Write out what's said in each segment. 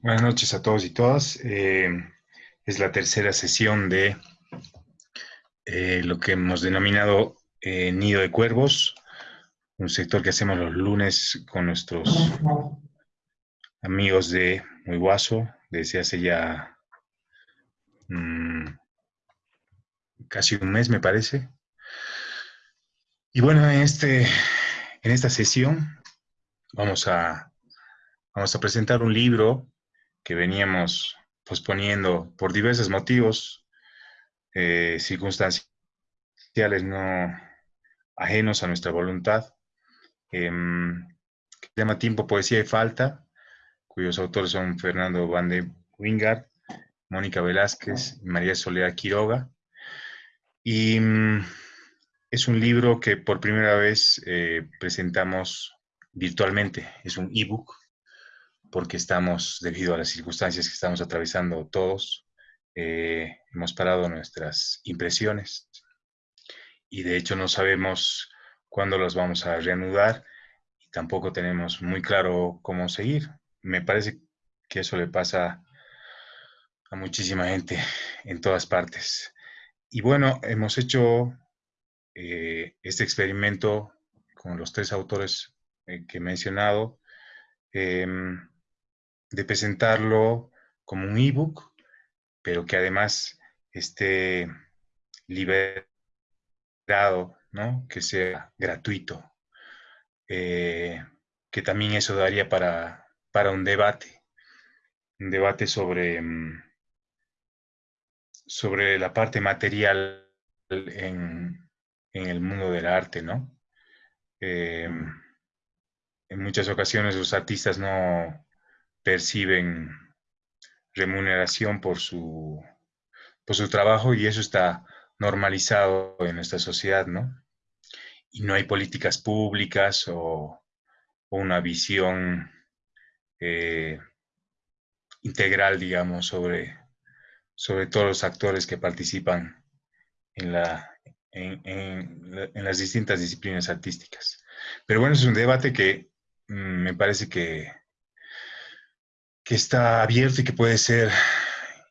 Buenas noches a todos y todas. Eh, es la tercera sesión de eh, lo que hemos denominado eh, Nido de Cuervos, un sector que hacemos los lunes con nuestros amigos de Muy Guaso desde hace ya mm, casi un mes, me parece. Y bueno, en, este, en esta sesión vamos a, vamos a presentar un libro que veníamos posponiendo por diversos motivos, eh, circunstanciales no ajenos a nuestra voluntad, em, que se llama Tiempo, Poesía y Falta, cuyos autores son Fernando Van de Wingard, Mónica Velázquez y María Soledad Quiroga. Y mm, es un libro que por primera vez eh, presentamos virtualmente, es un ebook porque estamos, debido a las circunstancias que estamos atravesando todos, eh, hemos parado nuestras impresiones y de hecho no sabemos cuándo las vamos a reanudar y tampoco tenemos muy claro cómo seguir. Me parece que eso le pasa a muchísima gente en todas partes. Y bueno, hemos hecho eh, este experimento con los tres autores eh, que he mencionado. Em, de presentarlo como un ebook, pero que además esté liberado, ¿no? que sea gratuito, eh, que también eso daría para, para un debate, un debate sobre, mm, sobre la parte material en, en el mundo del arte, ¿no? Eh, en muchas ocasiones los artistas no, perciben remuneración por su, por su trabajo y eso está normalizado en nuestra sociedad, ¿no? Y no hay políticas públicas o, una visión eh, integral, digamos, sobre, sobre todos los actores que participan en, la, en, en, las distintas disciplinas artísticas. Pero bueno, es un debate que mm, me parece que que está abierto y que puede ser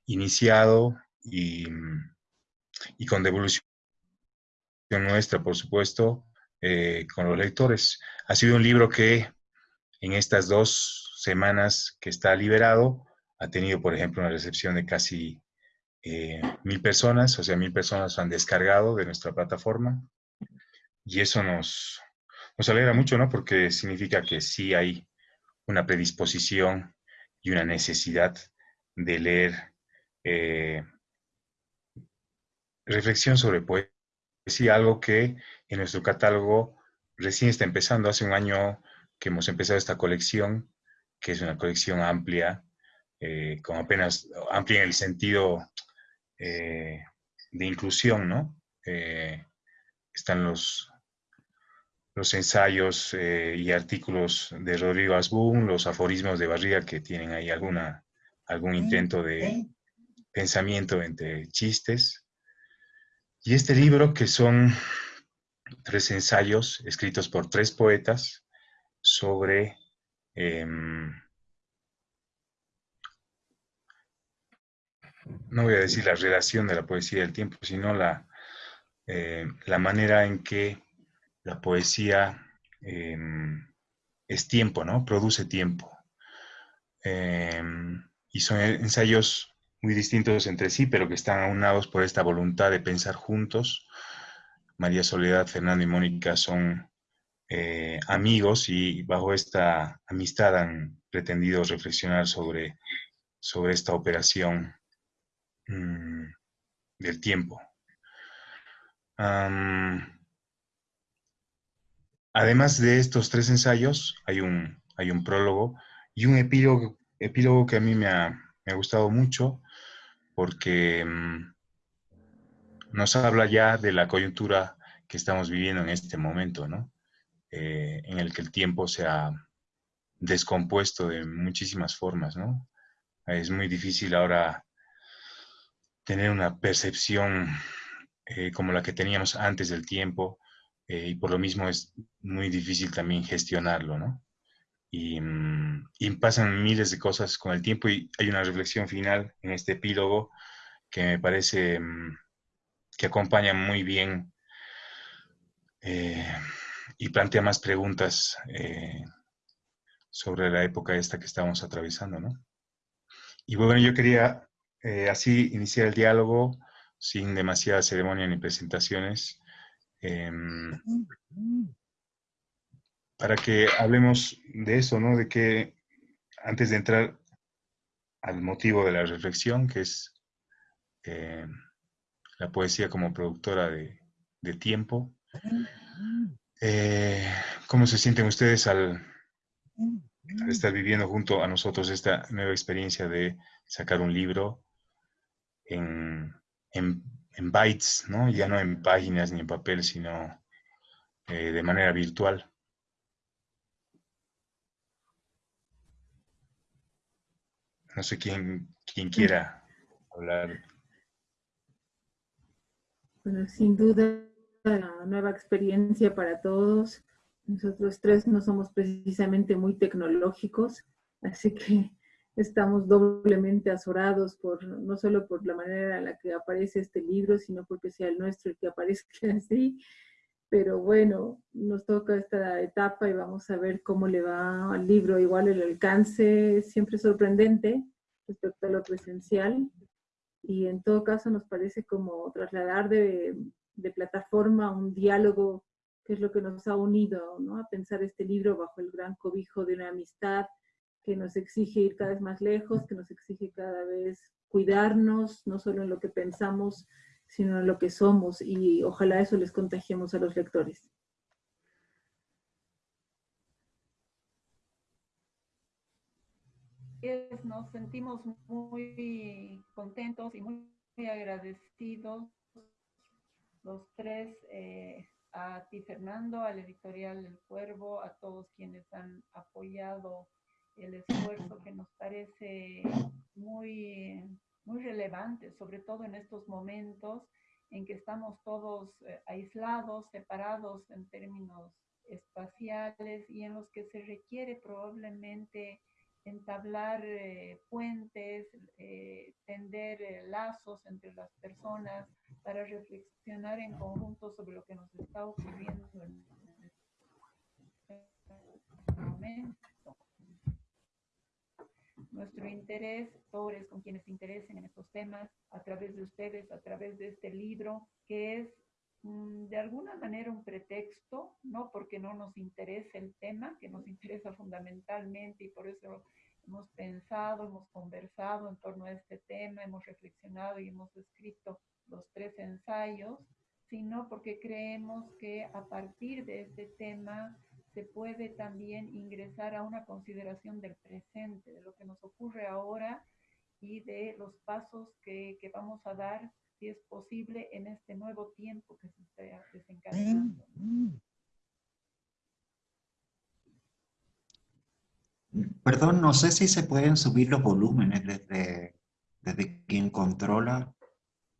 iniciado y, con devolución nuestra, por supuesto, eh, con los lectores. Ha sido un libro que en estas dos semanas que está liberado ha tenido, por ejemplo, una recepción de casi eh, mil personas, o sea, mil personas han descargado de nuestra plataforma. Y eso nos, nos alegra mucho, ¿no? Porque significa que sí hay una predisposición y una necesidad de leer eh, reflexión sobre poesía, algo que en nuestro catálogo recién está empezando, hace un año que hemos empezado esta colección, que es una colección amplia, eh, con apenas amplia en el sentido eh, de inclusión, ¿no? están los, los ensayos eh, y artículos de Rodrigo Asbun, los aforismos de Barriga que tienen ahí alguna, algún intento de pensamiento entre chistes. Y este libro que son tres ensayos escritos por tres poetas sobre em, no voy a decir la relación de la poesía del tiempo, sino la, eh, la manera en que la poesía em, es tiempo, ¿no? Produce tiempo. Em, y son ensayos muy distintos entre sí, pero que están aunados por esta voluntad de pensar juntos. María Soledad, Fernando y Mónica son eh, amigos y bajo esta amistad han pretendido reflexionar sobre, sobre esta operación mm, del tiempo. Además de estos tres ensayos, hay un, hay un prólogo y un epílogo, epílogo que a mí me ha, gustado mucho porque mm, nos habla ya de la coyuntura que estamos viviendo en este momento, ¿no? Eh, en el que el tiempo se ha descompuesto de muchísimas formas, ¿no? Es muy difícil ahora tener una percepción eh, como la que teníamos antes del tiempo, eh, y por lo mismo es muy difícil también gestionarlo, ¿no? y, mm, y, pasan miles de cosas con el tiempo y hay una reflexión final en este epílogo que me parece mm, que acompaña muy bien eh, y plantea más preguntas eh, sobre la época esta que estamos atravesando, ¿no? Y bueno, yo quería así iniciar el diálogo sin demasiada ceremonia ni presentaciones, em, para que hablemos de eso, ¿no? De que antes de entrar al motivo de la reflexión, que es em, la poesía como productora de, tiempo, eh, ¿cómo se sienten ustedes al, estar viviendo junto a nosotros esta nueva experiencia de sacar un libro en, bytes, ¿no? ya no en páginas ni en papel, sino eh, de manera virtual. No sé quién, quién quiera hablar. Bueno, sin duda, la nueva experiencia para todos. Nosotros tres no somos precisamente muy tecnológicos, así que estamos doblemente azorados por, no solo por la manera en la que aparece este libro, sino porque sea el nuestro el que aparezca así. Pero bueno, nos toca esta etapa y vamos a ver cómo le va al libro. Igual el alcance es siempre sorprendente respecto a lo presencial. Y en todo caso nos parece como trasladar de, de plataforma un diálogo que es lo que nos ha unido ¿no? a pensar este libro bajo el gran cobijo de una amistad que nos exige ir cada vez más lejos, que nos exige cada vez cuidarnos, no solo en lo que pensamos, sino en lo que somos, y ojalá eso les contagiemos a los lectores. Nos sentimos muy contentos y muy agradecidos los tres eh, a ti Fernando, al editorial El Cuervo, a todos quienes han apoyado el esfuerzo que nos parece muy, muy relevante, sobre todo en estos momentos en que estamos todos eh, aislados, separados en términos espaciales y en los que se requiere probablemente entablar eh, puentes, eh, tender lazos entre las personas para reflexionar en conjunto sobre lo que nos está ocurriendo en este momento. Nuestro interés, todos con quienes se interesen en estos temas, a través de ustedes, a través de este libro, que es mm, de alguna manera un pretexto, no porque no nos interese el tema, que nos interesa fundamentalmente y por eso hemos pensado, hemos conversado en torno a este tema, hemos reflexionado y hemos escrito los tres ensayos, sino porque creemos que a partir de este tema se puede también ingresar a una consideración del presente, de lo que nos ocurre ahora y de los pasos que, que vamos a dar, si es posible, en este nuevo tiempo que se está desencadenando. Perdón, no sé si se pueden subir los volúmenes desde, desde quien controla.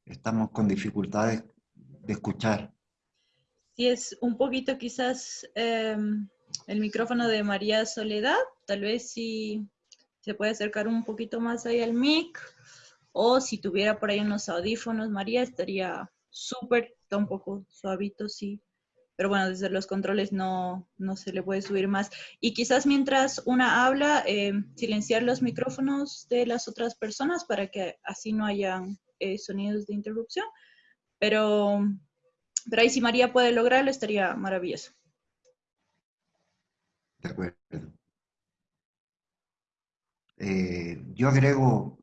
Estamos con dificultades de escuchar. Sí, es un poquito quizás em, el micrófono de María Soledad. Tal vez si se puede acercar un poquito más ahí al mic. O si tuviera por ahí unos audífonos, María, estaría súper, está poco suavito, sí pero bueno, desde los controles no, se le puede subir más. Y quizás mientras una habla, eh, silenciar los micrófonos de las otras personas para que así no hayan eh, sonidos de interrupción. Pero, pero ahí si María puede lograrlo, estaría maravilloso. De acuerdo. Eh, yo agrego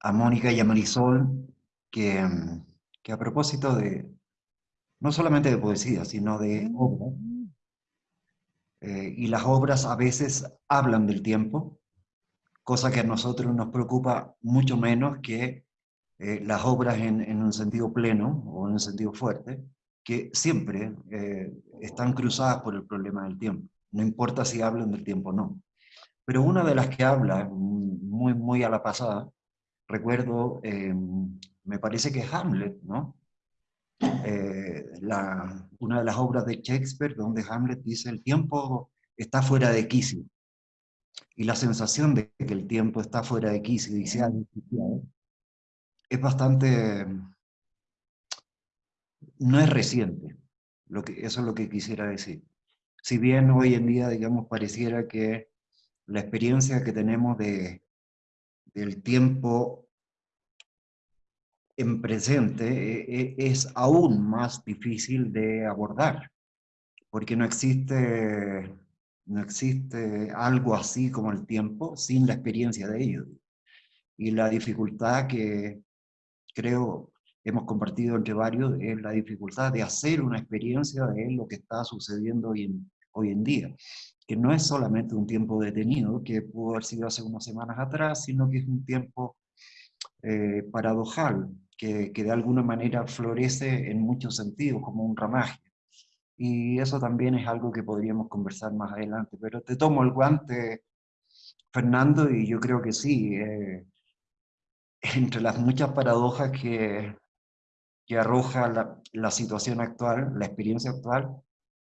a Mónica y a Marisol que, que a propósito de, no solamente de poesía, sino de obra. Eh, y las obras a veces hablan del tiempo, cosa que a nosotros nos preocupa mucho menos que eh, las obras en, un sentido pleno o en un sentido fuerte, que siempre eh, están cruzadas por el problema del tiempo. No importa si hablan del tiempo o no. Pero una de las que habla, muy, muy a la pasada, recuerdo, me parece que Hamlet, ¿no? eh, una de las obras de Shakespeare donde Hamlet dice el tiempo está fuera de quicio. Y la sensación de que el tiempo está fuera de quicio y se ha es bastante... no es reciente. Lo que, eso es lo que quisiera decir. Si bien hoy en día, digamos, pareciera que la experiencia que tenemos de, del tiempo en presente e, e, es aún más difícil de abordar, porque no existe, no existe algo así como el tiempo sin la experiencia de ello. Y la dificultad que creo hemos compartido entre varios es la dificultad de hacer una experiencia de lo que está sucediendo hoy en, hoy en día, que no es solamente un tiempo detenido, que pudo haber sido hace unas semanas atrás, sino que es un tiempo eh, paradojal, que, que, de alguna manera florece en muchos sentidos, como un ramaje. Y eso también es algo que podríamos conversar más adelante. Pero te tomo el guante, Fernando, y yo creo que sí. Eh, entre las muchas paradojas que, que arroja la, situación actual, la experiencia actual,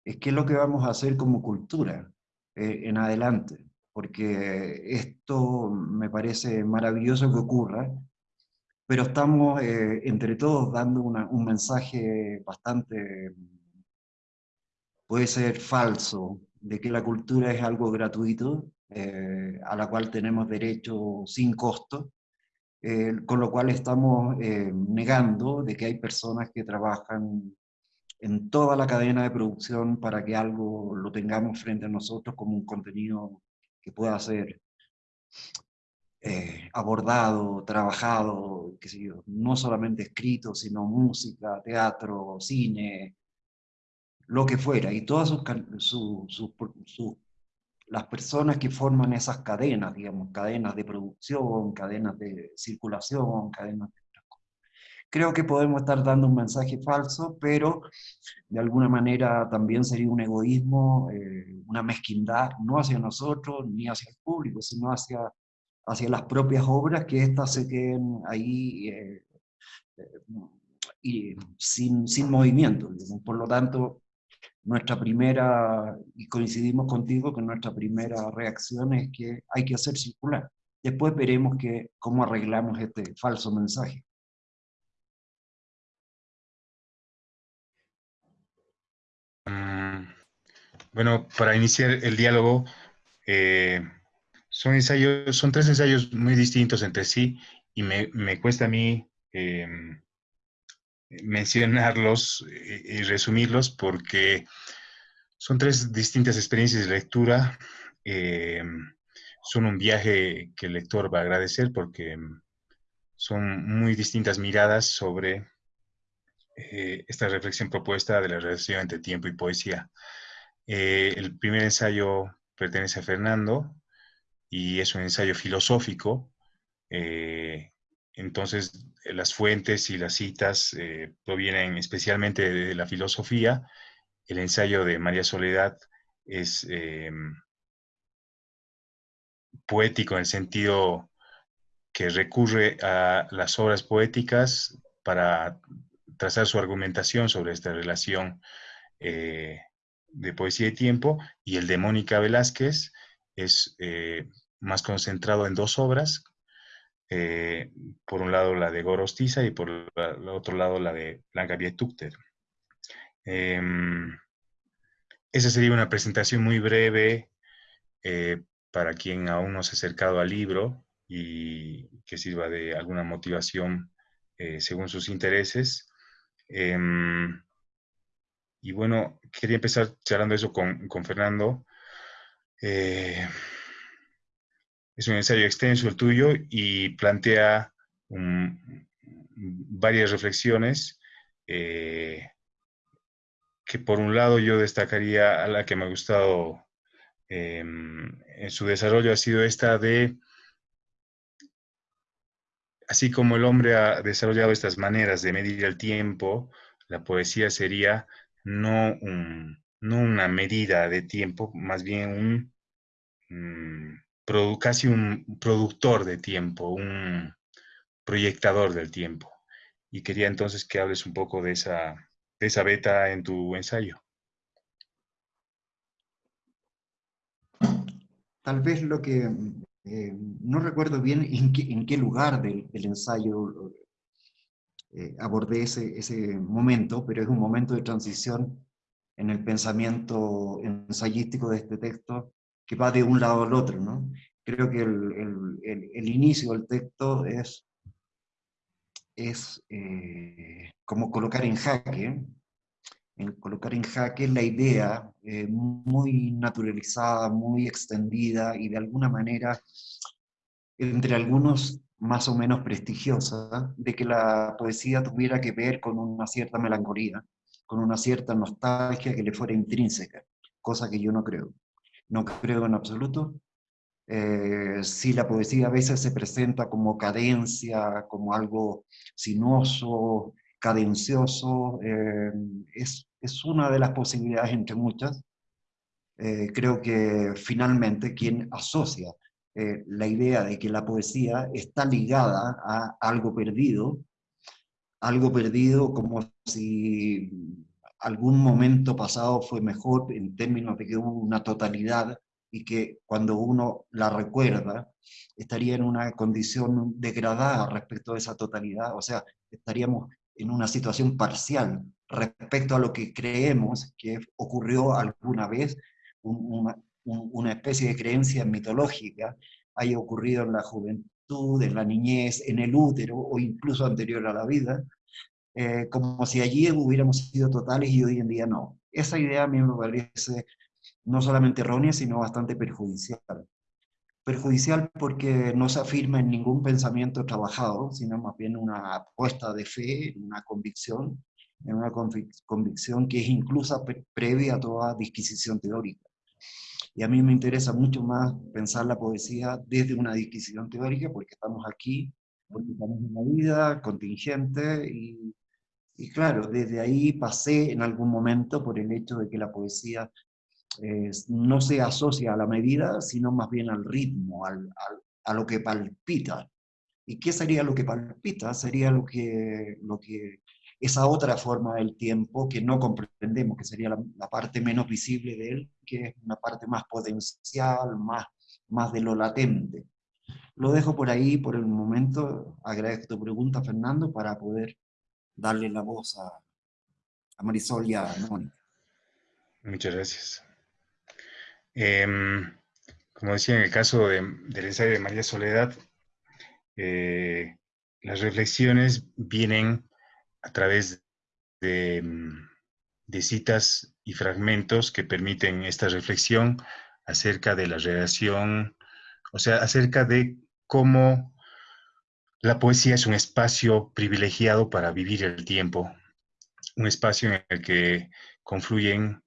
es qué es lo que vamos a hacer como cultura eh, en adelante. Porque esto me parece maravilloso que ocurra, pero estamos eh, entre todos dando un mensaje bastante, puede ser falso, de que la cultura es algo gratuito, eh, a la cual tenemos derecho sin costo, eh, con lo cual estamos negando de que hay personas que trabajan en toda la cadena de producción para que algo lo tengamos frente a nosotros como un contenido que pueda ser eh, abordado, trabajado, no solamente escrito, sino música, teatro, cine, lo que fuera, y todas sus, las personas que forman esas cadenas, digamos, cadenas de producción, cadenas de circulación, cadenas de... Creo que podemos estar dando un mensaje falso, pero de alguna manera también sería un egoísmo, eh, una mezquindad, no hacia nosotros ni hacia el público, sino hacia hacia las propias obras, que éstas se queden ahí eh, eh, y sin, sin movimiento. Por lo tanto, nuestra primera, y coincidimos contigo que nuestra primera reacción es que hay que hacer circular. Después veremos que, cómo arreglamos este falso mensaje. Mm, bueno, para iniciar el diálogo, eh, son ensayos, son tres ensayos muy distintos entre sí y me, cuesta a mí em, mencionarlos y, resumirlos porque son tres distintas experiencias de lectura. Em, son un viaje que el lector va a agradecer porque son muy distintas miradas sobre eh, esta reflexión propuesta de la relación entre tiempo y poesía. Eh, el primer ensayo pertenece a Fernando, y es un ensayo filosófico. Eh, entonces, las fuentes y las citas eh, provienen especialmente de la filosofía. El ensayo de María Soledad es eh, poético en el sentido que recurre a las obras poéticas para trazar su argumentación sobre esta relación de poesía y tiempo, y el de Mónica Velázquez es eh, más concentrado en dos obras, eh, por un lado la de Gorostiza y por el otro lado la de Blanca Vietukter. Em, esa sería una presentación muy breve eh, para quien aún no se ha acercado al libro y que sirva de alguna motivación según sus intereses. Em, y bueno, quería empezar charlando eso con, con Fernando, eh, es un ensayo extenso el tuyo y plantea varias reflexiones eh, que por un lado yo destacaría a la que me ha gustado em, en su desarrollo ha sido esta de, así como el hombre ha desarrollado estas maneras de medir el tiempo, la poesía sería no no una medida de tiempo, más bien un casi un productor de tiempo, un proyectador del tiempo. Y quería entonces que hables un poco de esa, esa beta en tu ensayo? Tal vez lo que, eh, no recuerdo bien en qué, lugar del, ensayo eh, abordé ese, ese momento, pero es un momento de transición en el pensamiento ensayístico de este texto que va de un lado al otro. ¿no? Creo que el, el, el, inicio del texto es, es eh, como colocar en jaque, en colocar en jaque la idea eh, muy naturalizada, muy extendida y de alguna manera entre algunos más o menos prestigiosa, de que la poesía tuviera que ver con una cierta melancolía, con una cierta nostalgia que le fuera intrínseca, cosa que yo no creo. No creo en absoluto. Eh, si la poesía a veces se presenta como cadencia, como algo sinuoso, cadencioso, eh, es, es, una de las posibilidades entre muchas. Eh, creo que finalmente quien asocia la idea de que la poesía está ligada a algo perdido, algo perdido como si algún momento pasado fue mejor en términos de que hubo una totalidad y que cuando uno la recuerda estaría en una condición degradada respecto a esa totalidad, o sea, estaríamos en una situación parcial respecto a lo que creemos que ocurrió alguna vez, una, una especie de creencia mitológica haya ocurrido en la juventud, en la niñez, en el útero o incluso anterior a la vida, eh, como si allí hubiéramos sido totales y hoy en día no. Esa idea a mí me parece no solamente errónea, sino bastante perjudicial. Perjudicial porque no se afirma en ningún pensamiento trabajado, sino más bien una apuesta de fe, una convicción, en una convicción que es incluso previa a toda disquisición teórica. Y a mí me interesa mucho más pensar la poesía desde una disquisición teórica, porque estamos aquí, porque estamos en una vida contingente y y claro, desde ahí pasé en algún momento por el hecho de que la poesía eh, no se asocia a la medida, sino más bien al ritmo, al, a lo que palpita. ¿Y qué sería lo que palpita? Sería lo que, lo que esa otra forma del tiempo que no comprendemos, que sería la, la, parte menos visible de él, que es una parte más potencial, más, más de lo latente. Lo dejo por ahí por el momento. Agradezco tu pregunta, Fernando, para poder darle la voz a, Marisol y a Mónica. Muchas gracias. Em, como decía en el caso del ensayo de María Soledad, eh, las reflexiones vienen a través de, de, citas y fragmentos que permiten esta reflexión acerca de la relación, o sea, acerca de cómo la poesía es un espacio privilegiado para vivir el tiempo, un espacio en el que confluyen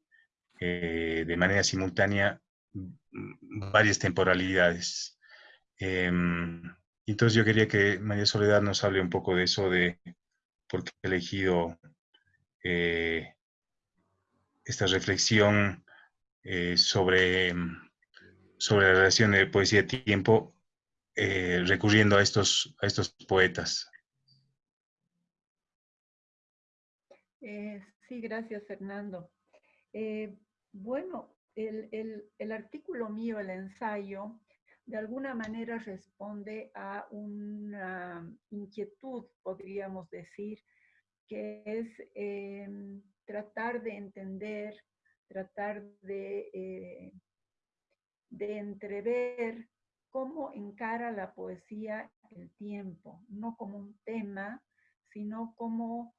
eh, de manera simultánea varias temporalidades. Em, entonces yo quería que María Soledad nos hable un poco de eso, de por qué ha elegido eh, esta reflexión eh, sobre, sobre la relación de poesía y tiempo eh, recurriendo a estos, a estos poetas. Eh, sí, gracias Fernando. Eh, bueno, el, el, artículo mío, el ensayo, de alguna manera responde a una inquietud, podríamos decir, que es em, tratar de entender, tratar de, de entrever cómo encara la poesía el tiempo, no como un tema, sino como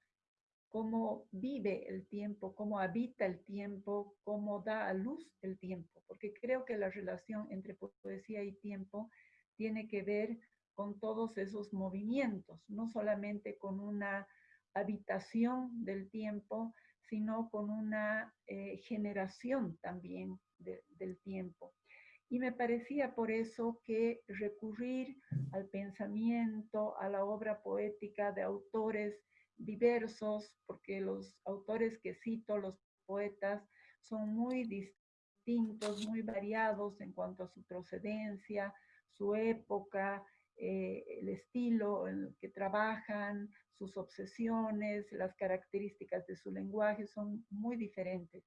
cómo vive el tiempo, cómo habita el tiempo, cómo da a luz el tiempo, porque creo que la relación entre poesía y tiempo tiene que ver con todos esos movimientos, no solamente con una habitación del tiempo, sino con una eh, generación también del tiempo. Y me parecía por eso que recurrir al pensamiento, a la obra poética de autores diversos, porque los autores que cito, los poetas, son muy distintos, muy variados en cuanto a su procedencia, su época, eh, el estilo en el que trabajan, sus obsesiones, las características de su lenguaje son muy diferentes.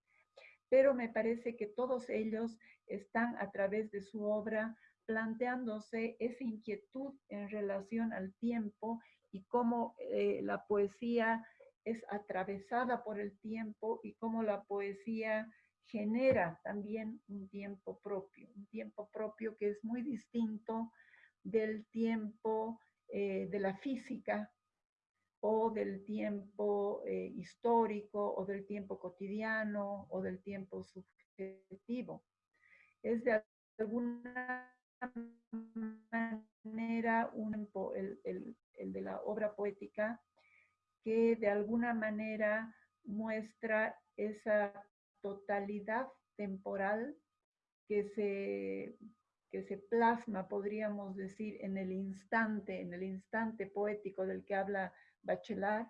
Pero me parece que todos ellos están a través de su obra planteándose esa inquietud en relación al tiempo y cómo eh, la poesía es atravesada por el tiempo y cómo la poesía genera también un tiempo propio, un tiempo propio que es muy distinto del tiempo eh, de la física o del tiempo eh, histórico o del tiempo cotidiano o del tiempo subjetivo. Es de alguna manera el, el de la obra poética que de alguna manera muestra esa totalidad temporal que se, que se plasma, podríamos decir, en el instante, en el instante poético del que habla Bachelard,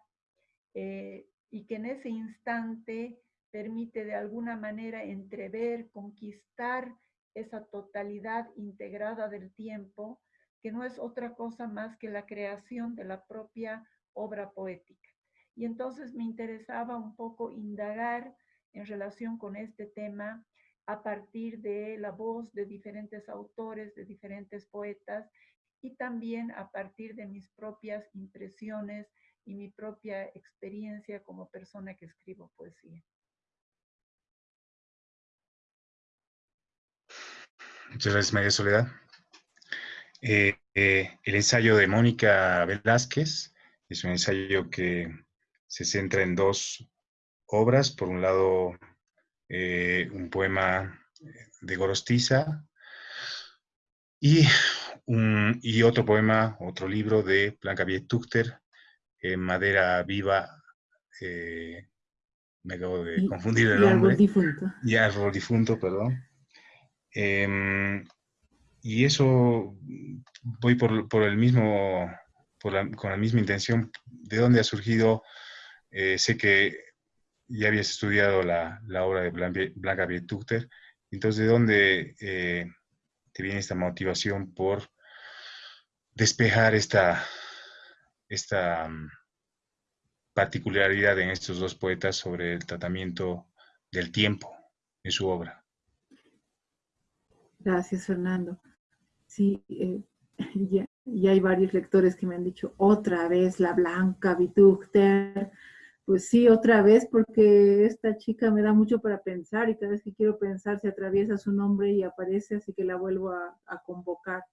eh, y que en ese instante permite de alguna manera entrever, conquistar esa totalidad integrada del tiempo, que no es otra cosa más que la creación de la propia obra poética. Y entonces me interesaba un poco indagar en relación con este tema a partir de la voz de diferentes autores, de diferentes poetas y también a partir de mis propias impresiones y mi propia experiencia como persona que escribo poesía. Muchas gracias, María Soledad. Eh, eh, el ensayo de Mónica Velázquez es un ensayo que se centra en dos obras. Por un lado, eh, un poema de Gorostiza y, un, y otro poema, otro libro de Blanca Madera Viva. Eh, me acabo de confundir el nombre. Árbol difunto. Y árbol difunto, perdón. Em, y eso voy por, por el mismo, por la, con la misma intención. ¿De dónde ha surgido? Eh, sé que ya habías estudiado la, la obra de Blanca Vietuchter, entonces, ¿de dónde eh, te viene esta motivación por despejar esta, esta mm, particularidad en estos dos poetas sobre el tratamiento del tiempo en su obra? Gracias, Fernando. Sí, eh, ya, hay varios lectores que me han dicho, otra vez la Blanca Vituchter, pues sí, otra vez, porque esta chica me da mucho para pensar y cada vez que quiero pensar se atraviesa su nombre y aparece, así que la vuelvo a, convocar.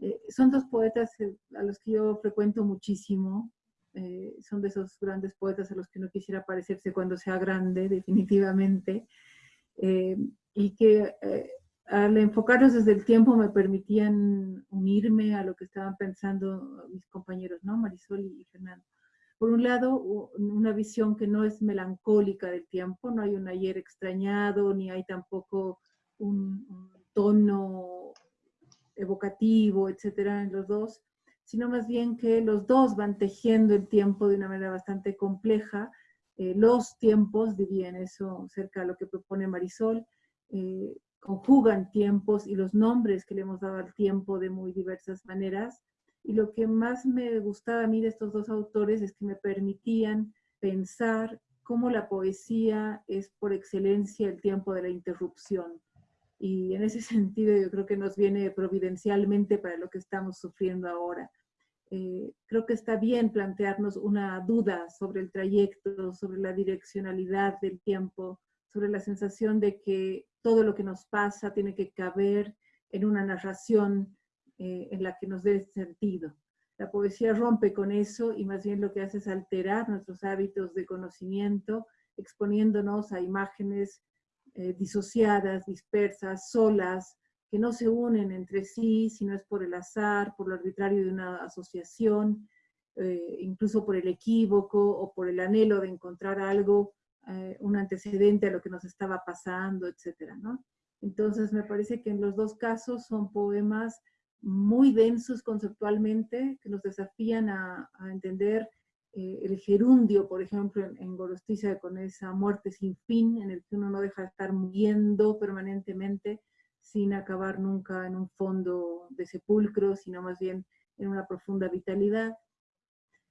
Eh, son dos poetas eh, a los que yo frecuento muchísimo, eh, son de esos grandes poetas a los que no quisiera parecerse cuando sea grande, definitivamente, y que al enfocarlos desde el tiempo me permitían unirme a lo que estaban pensando mis compañeros, ¿no? Marisol y Fernando por un lado, una visión que no es melancólica del tiempo, no hay un ayer extrañado, ni hay tampoco un, tono evocativo, etcétera, en los dos, sino más bien que los dos van tejiendo el tiempo de una manera bastante compleja. Eh, los tiempos, diría en eso cerca de lo que propone Marisol, eh, conjugan tiempos y los nombres que le hemos dado al tiempo de muy diversas maneras y lo que más me gustaba a mí de estos dos autores es que me permitían pensar cómo la poesía es por excelencia el tiempo de la interrupción. Y en ese sentido yo creo que nos viene providencialmente para lo que estamos sufriendo ahora. Eh, creo que está bien plantearnos una duda sobre el trayecto, sobre la direccionalidad del tiempo, sobre la sensación de que todo lo que nos pasa tiene que caber en una narración eh, en la que nos dé sentido. La poesía rompe con eso y más bien lo que hace es alterar nuestros hábitos de conocimiento, exponiéndonos a imágenes eh, disociadas, dispersas, solas, que no se unen entre sí, sino es por el azar, por lo arbitrario de una asociación, eh, incluso por el equívoco o por el anhelo de encontrar algo, un antecedente a lo que nos estaba pasando, etc. ¿no? Entonces me parece que en los dos casos son poemas muy densos conceptualmente, que nos desafían a, entender eh, el gerundio, por ejemplo, en, Gorostiza, con esa muerte sin fin, en el que uno no deja de estar muriendo permanentemente, sin acabar nunca en un fondo de sepulcro, sino más bien en una profunda vitalidad.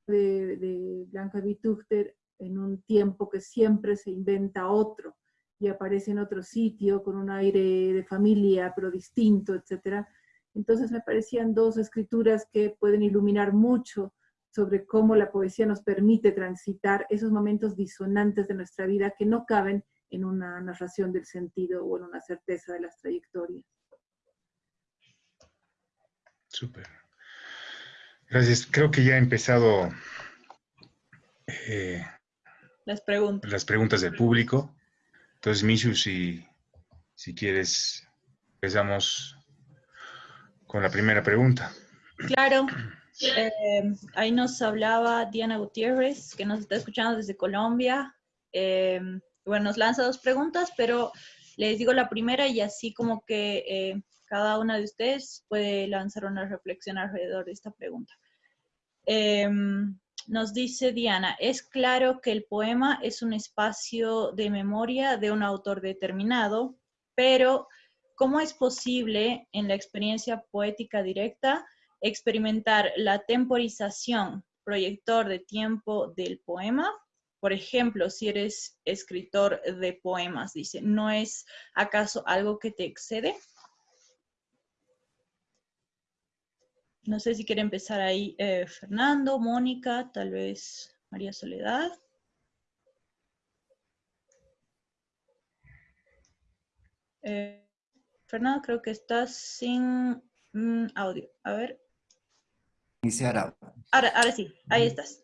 De, Blanca Vituchter en un tiempo que siempre se inventa otro y aparece en otro sitio con un aire de familia, pero distinto, etc. Entonces me parecían dos escrituras que pueden iluminar mucho sobre cómo la poesía nos permite transitar esos momentos disonantes de nuestra vida que no caben en una narración del sentido o en una certeza de las trayectorias. Súper. Gracias. Creo que ya he empezado eh, las preguntas. Las preguntas del público. Entonces, Mishu, si, si quieres, empezamos con la primera pregunta. Claro. Eh, ahí nos hablaba Diana Gutiérrez, que nos está escuchando desde Colombia. Eh, bueno, nos lanza dos preguntas, pero les digo la primera y así como que eh, cada una de ustedes puede lanzar una reflexión alrededor de esta pregunta. Em, nos dice Diana, es claro que el poema es un espacio de memoria de un autor determinado, pero ¿cómo es posible en la experiencia poética directa experimentar la temporización, proyector de tiempo del poema? Por ejemplo, si eres escritor de poemas, dice, ¿no es acaso algo que te excede? No sé si quiere empezar ahí eh, Fernando, Mónica, tal vez María Soledad. Eh, Fernando, creo que estás sin mm, audio. A ver. Iniciar ahora. Ahora sí, ahí estás.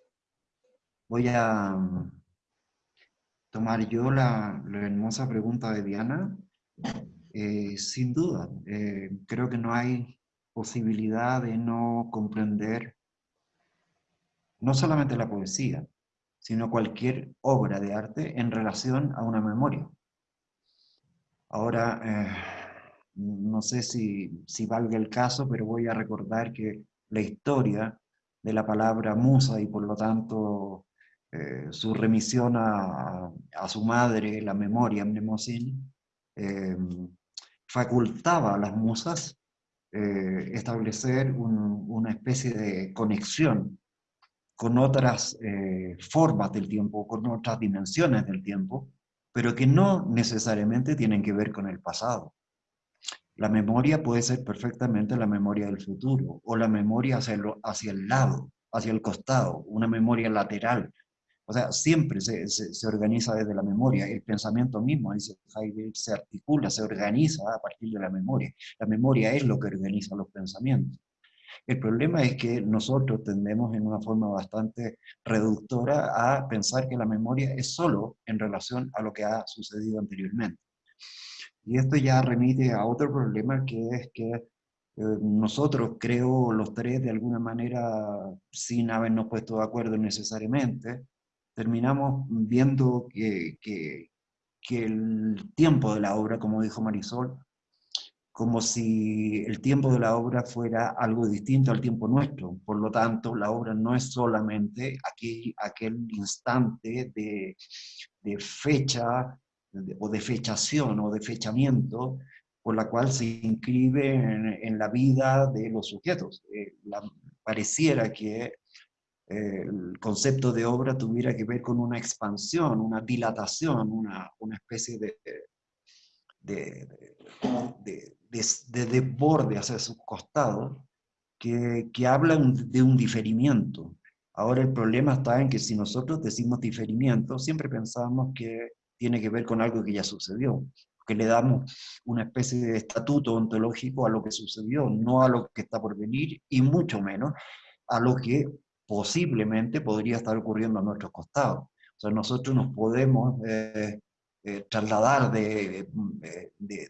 Voy a mm, tomar yo la, hermosa pregunta de Diana. Eh, sin duda, creo que no hay posibilidad de no comprender no solamente la poesía, sino cualquier obra de arte en relación a una memoria. Ahora, eh, no sé si, si, valga el caso, pero voy a recordar que la historia de la palabra musa y por lo tanto eh, su remisión a, su madre, la memoria, Mnemosyne, eh, facultaba a las musas eh, establecer una especie de conexión con otras formas del tiempo, con otras dimensiones del tiempo, pero que no necesariamente tienen que ver con el pasado. La memoria puede ser perfectamente la memoria del futuro, o la memoria hacia hacia el lado, hacia el costado, una memoria lateral, o sea, siempre se, se, organiza desde la memoria, el pensamiento mismo, dice Heidegger, se articula, se organiza a partir de la memoria. La memoria es lo que organiza los pensamientos. El problema es que nosotros tendemos en una forma bastante reductora a pensar que la memoria es solo en relación a lo que ha sucedido anteriormente. Y esto ya remite a otro problema que es que eh, nosotros, creo, los tres, de alguna manera, sin habernos puesto de acuerdo necesariamente, terminamos viendo que, que, el tiempo de la obra, como dijo Marisol, como si el tiempo de la obra fuera algo distinto al tiempo nuestro. Por lo tanto, la obra no es solamente aquel, aquel instante de, de fecha o de fechación o de fechamiento por la cual se inscribe en, la vida de los sujetos. Eh, pareciera que el concepto de obra tuviera que ver con una expansión, una dilatación, una, una especie de, de, de, de, desborde hacia sus costados, que, que hablan de un diferimiento. Ahora el problema está en que si nosotros decimos diferimiento, siempre pensamos que tiene que ver con algo que ya sucedió, que le damos una especie de estatuto ontológico a lo que sucedió, no a lo que está por venir, y mucho menos a lo que posiblemente podría estar ocurriendo a nuestros costados. O sea, nosotros nos podemos eh, eh, trasladar de, de,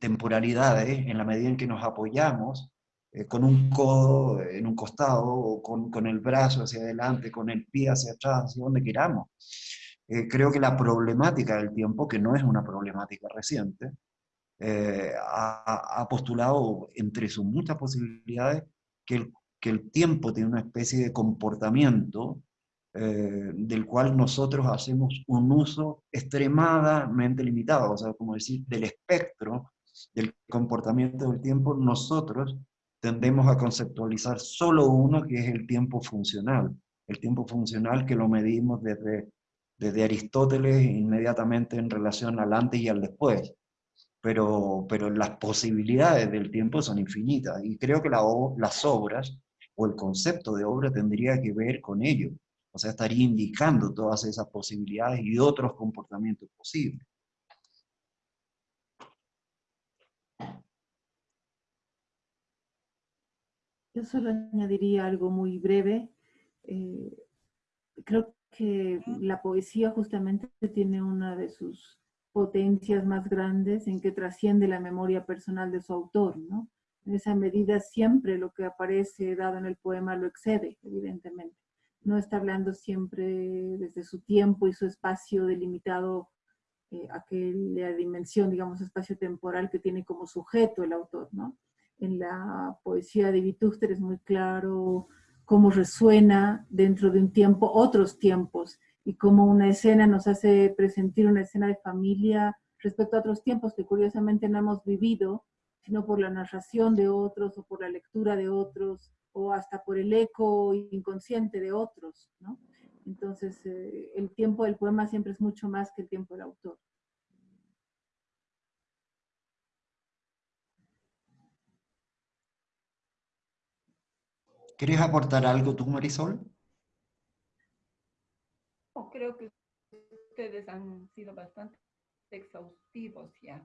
temporalidades en la medida en que nos apoyamos eh, con un codo en un costado o con, con, el brazo hacia adelante, con el pie hacia atrás, hacia donde queramos. Creo que la problemática del tiempo, que no es una problemática reciente, ha, ha postulado entre sus muchas posibilidades que el que el tiempo tiene una especie de comportamiento eh, del cual nosotros hacemos un uso extremadamente limitado, o sea, como decir, del espectro del comportamiento del tiempo, nosotros tendemos a conceptualizar solo uno que es el tiempo funcional. El tiempo funcional que lo medimos desde, desde Aristóteles inmediatamente en relación al antes y al después. Pero, pero las posibilidades del tiempo son infinitas y creo que las obras o el concepto de obra tendría que ver con ello. O sea, estaría indicando todas esas posibilidades y otros comportamientos posibles. Yo solo añadiría algo muy breve. Eh, creo que la poesía justamente tiene una de sus potencias más grandes en que trasciende la memoria personal de su autor, ¿no? En esa medida siempre lo que aparece dado en el poema lo excede, evidentemente. No está hablando siempre desde su tiempo y su espacio delimitado eh, aquella dimensión, digamos, espacio temporal que tiene como sujeto el autor, ¿no? En la poesía de Vitúster es muy claro cómo resuena dentro de un tiempo otros tiempos y cómo una escena nos hace presentir una escena de familia respecto a otros tiempos que curiosamente no hemos vivido, sino por la narración de otros o por la lectura de otros o hasta por el eco inconsciente de otros, ¿no? Entonces, eh, el tiempo del poema siempre es mucho más que el tiempo del autor. ¿Quieres aportar algo tú, Marisol? creo que ustedes han sido bastante exhaustivos ya.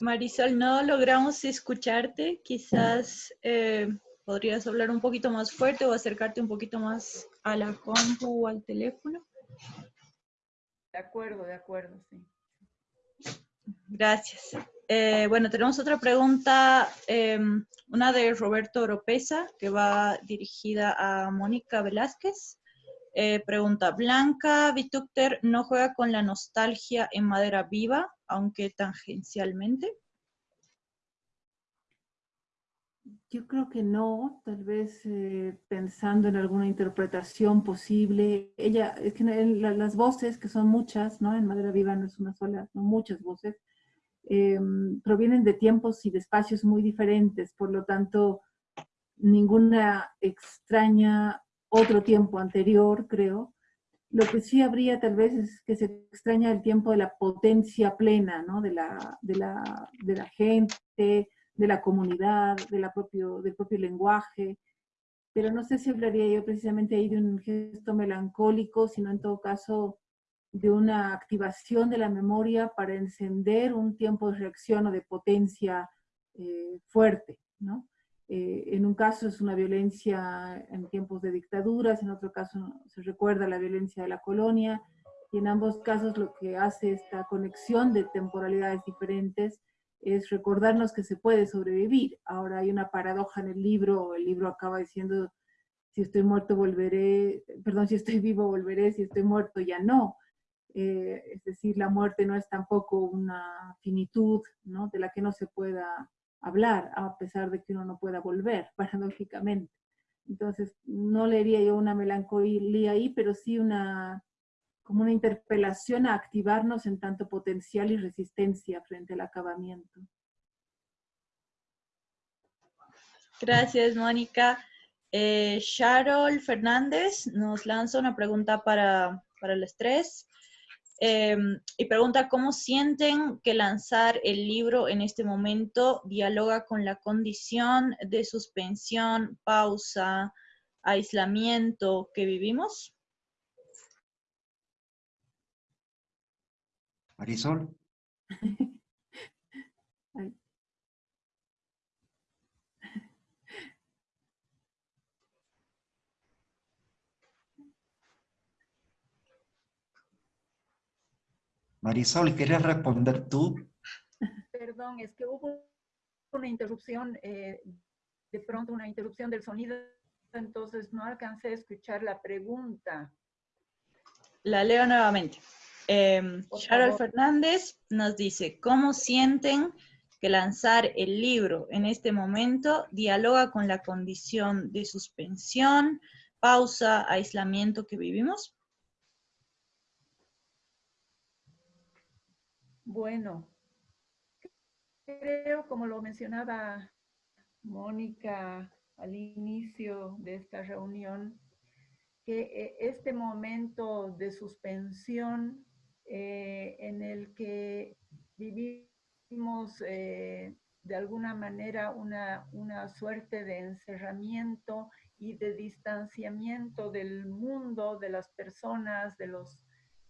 Marisol, no logramos escucharte. Quizás eh, podrías hablar un poquito más fuerte o acercarte un poquito más a la compu o al teléfono. De acuerdo, de acuerdo, sí. Gracias. Eh, bueno, tenemos otra pregunta, em, una de Roberto Oropesa, que va dirigida a Mónica Velázquez. Eh, pregunta, Blanca Vitúcter no juega con la nostalgia en madera viva, aunque tangencialmente. Yo creo que no, tal vez eh, pensando en alguna interpretación posible. Ella, es que las voces, que son muchas, ¿no? En Madera Viva no es una sola, son muchas voces, em, provienen de tiempos y de espacios muy diferentes, por lo tanto, ninguna extraña otro tiempo anterior, creo. Lo que sí habría tal vez es que se extraña el tiempo de la potencia plena, ¿no? De la, de la, de la gente, de la comunidad, de la propio, del propio lenguaje, pero no sé si hablaría yo precisamente ahí de un gesto melancólico, sino en todo caso de una activación de la memoria para encender un tiempo de reacción o de potencia eh, fuerte, ¿no? Eh, en un caso es una violencia en tiempos de dictaduras, en otro caso se recuerda la violencia de la colonia, y en ambos casos lo que hace esta conexión de temporalidades diferentes es recordarnos que se puede sobrevivir. Ahora hay una paradoja en el libro, el libro acaba diciendo, si estoy muerto volveré, perdón, si estoy vivo volveré, si estoy muerto ya no. Eh, es decir, la muerte no es tampoco una finitud ¿no? de la que no se pueda hablar, a pesar de que uno no pueda volver, paradójicamente. Entonces, no leería yo una melancolía ahí, pero sí una, como una interpelación a activarnos en tanto potencial y resistencia frente al acabamiento. Gracias, Mónica. Eh, Charol Fernández nos lanza una pregunta para, para el estrés em, y pregunta cómo sienten que lanzar el libro en este momento dialoga con la condición de suspensión, pausa, aislamiento que vivimos. Marisol. Marisol, ¿quieres responder tú? Perdón, es que hubo una interrupción, eh, de pronto una interrupción del sonido, entonces no alcancé a escuchar la pregunta. La leo nuevamente. Eh, Fernández nos dice, ¿cómo sienten que lanzar el libro en este momento dialoga con la condición de suspensión, pausa, aislamiento que vivimos? Bueno, creo, como lo mencionaba Mónica al inicio de esta reunión, que eh, este momento de suspensión eh, en el que vivimos eh, de alguna manera una, una suerte de encerramiento y de distanciamiento del mundo, de las personas, de los,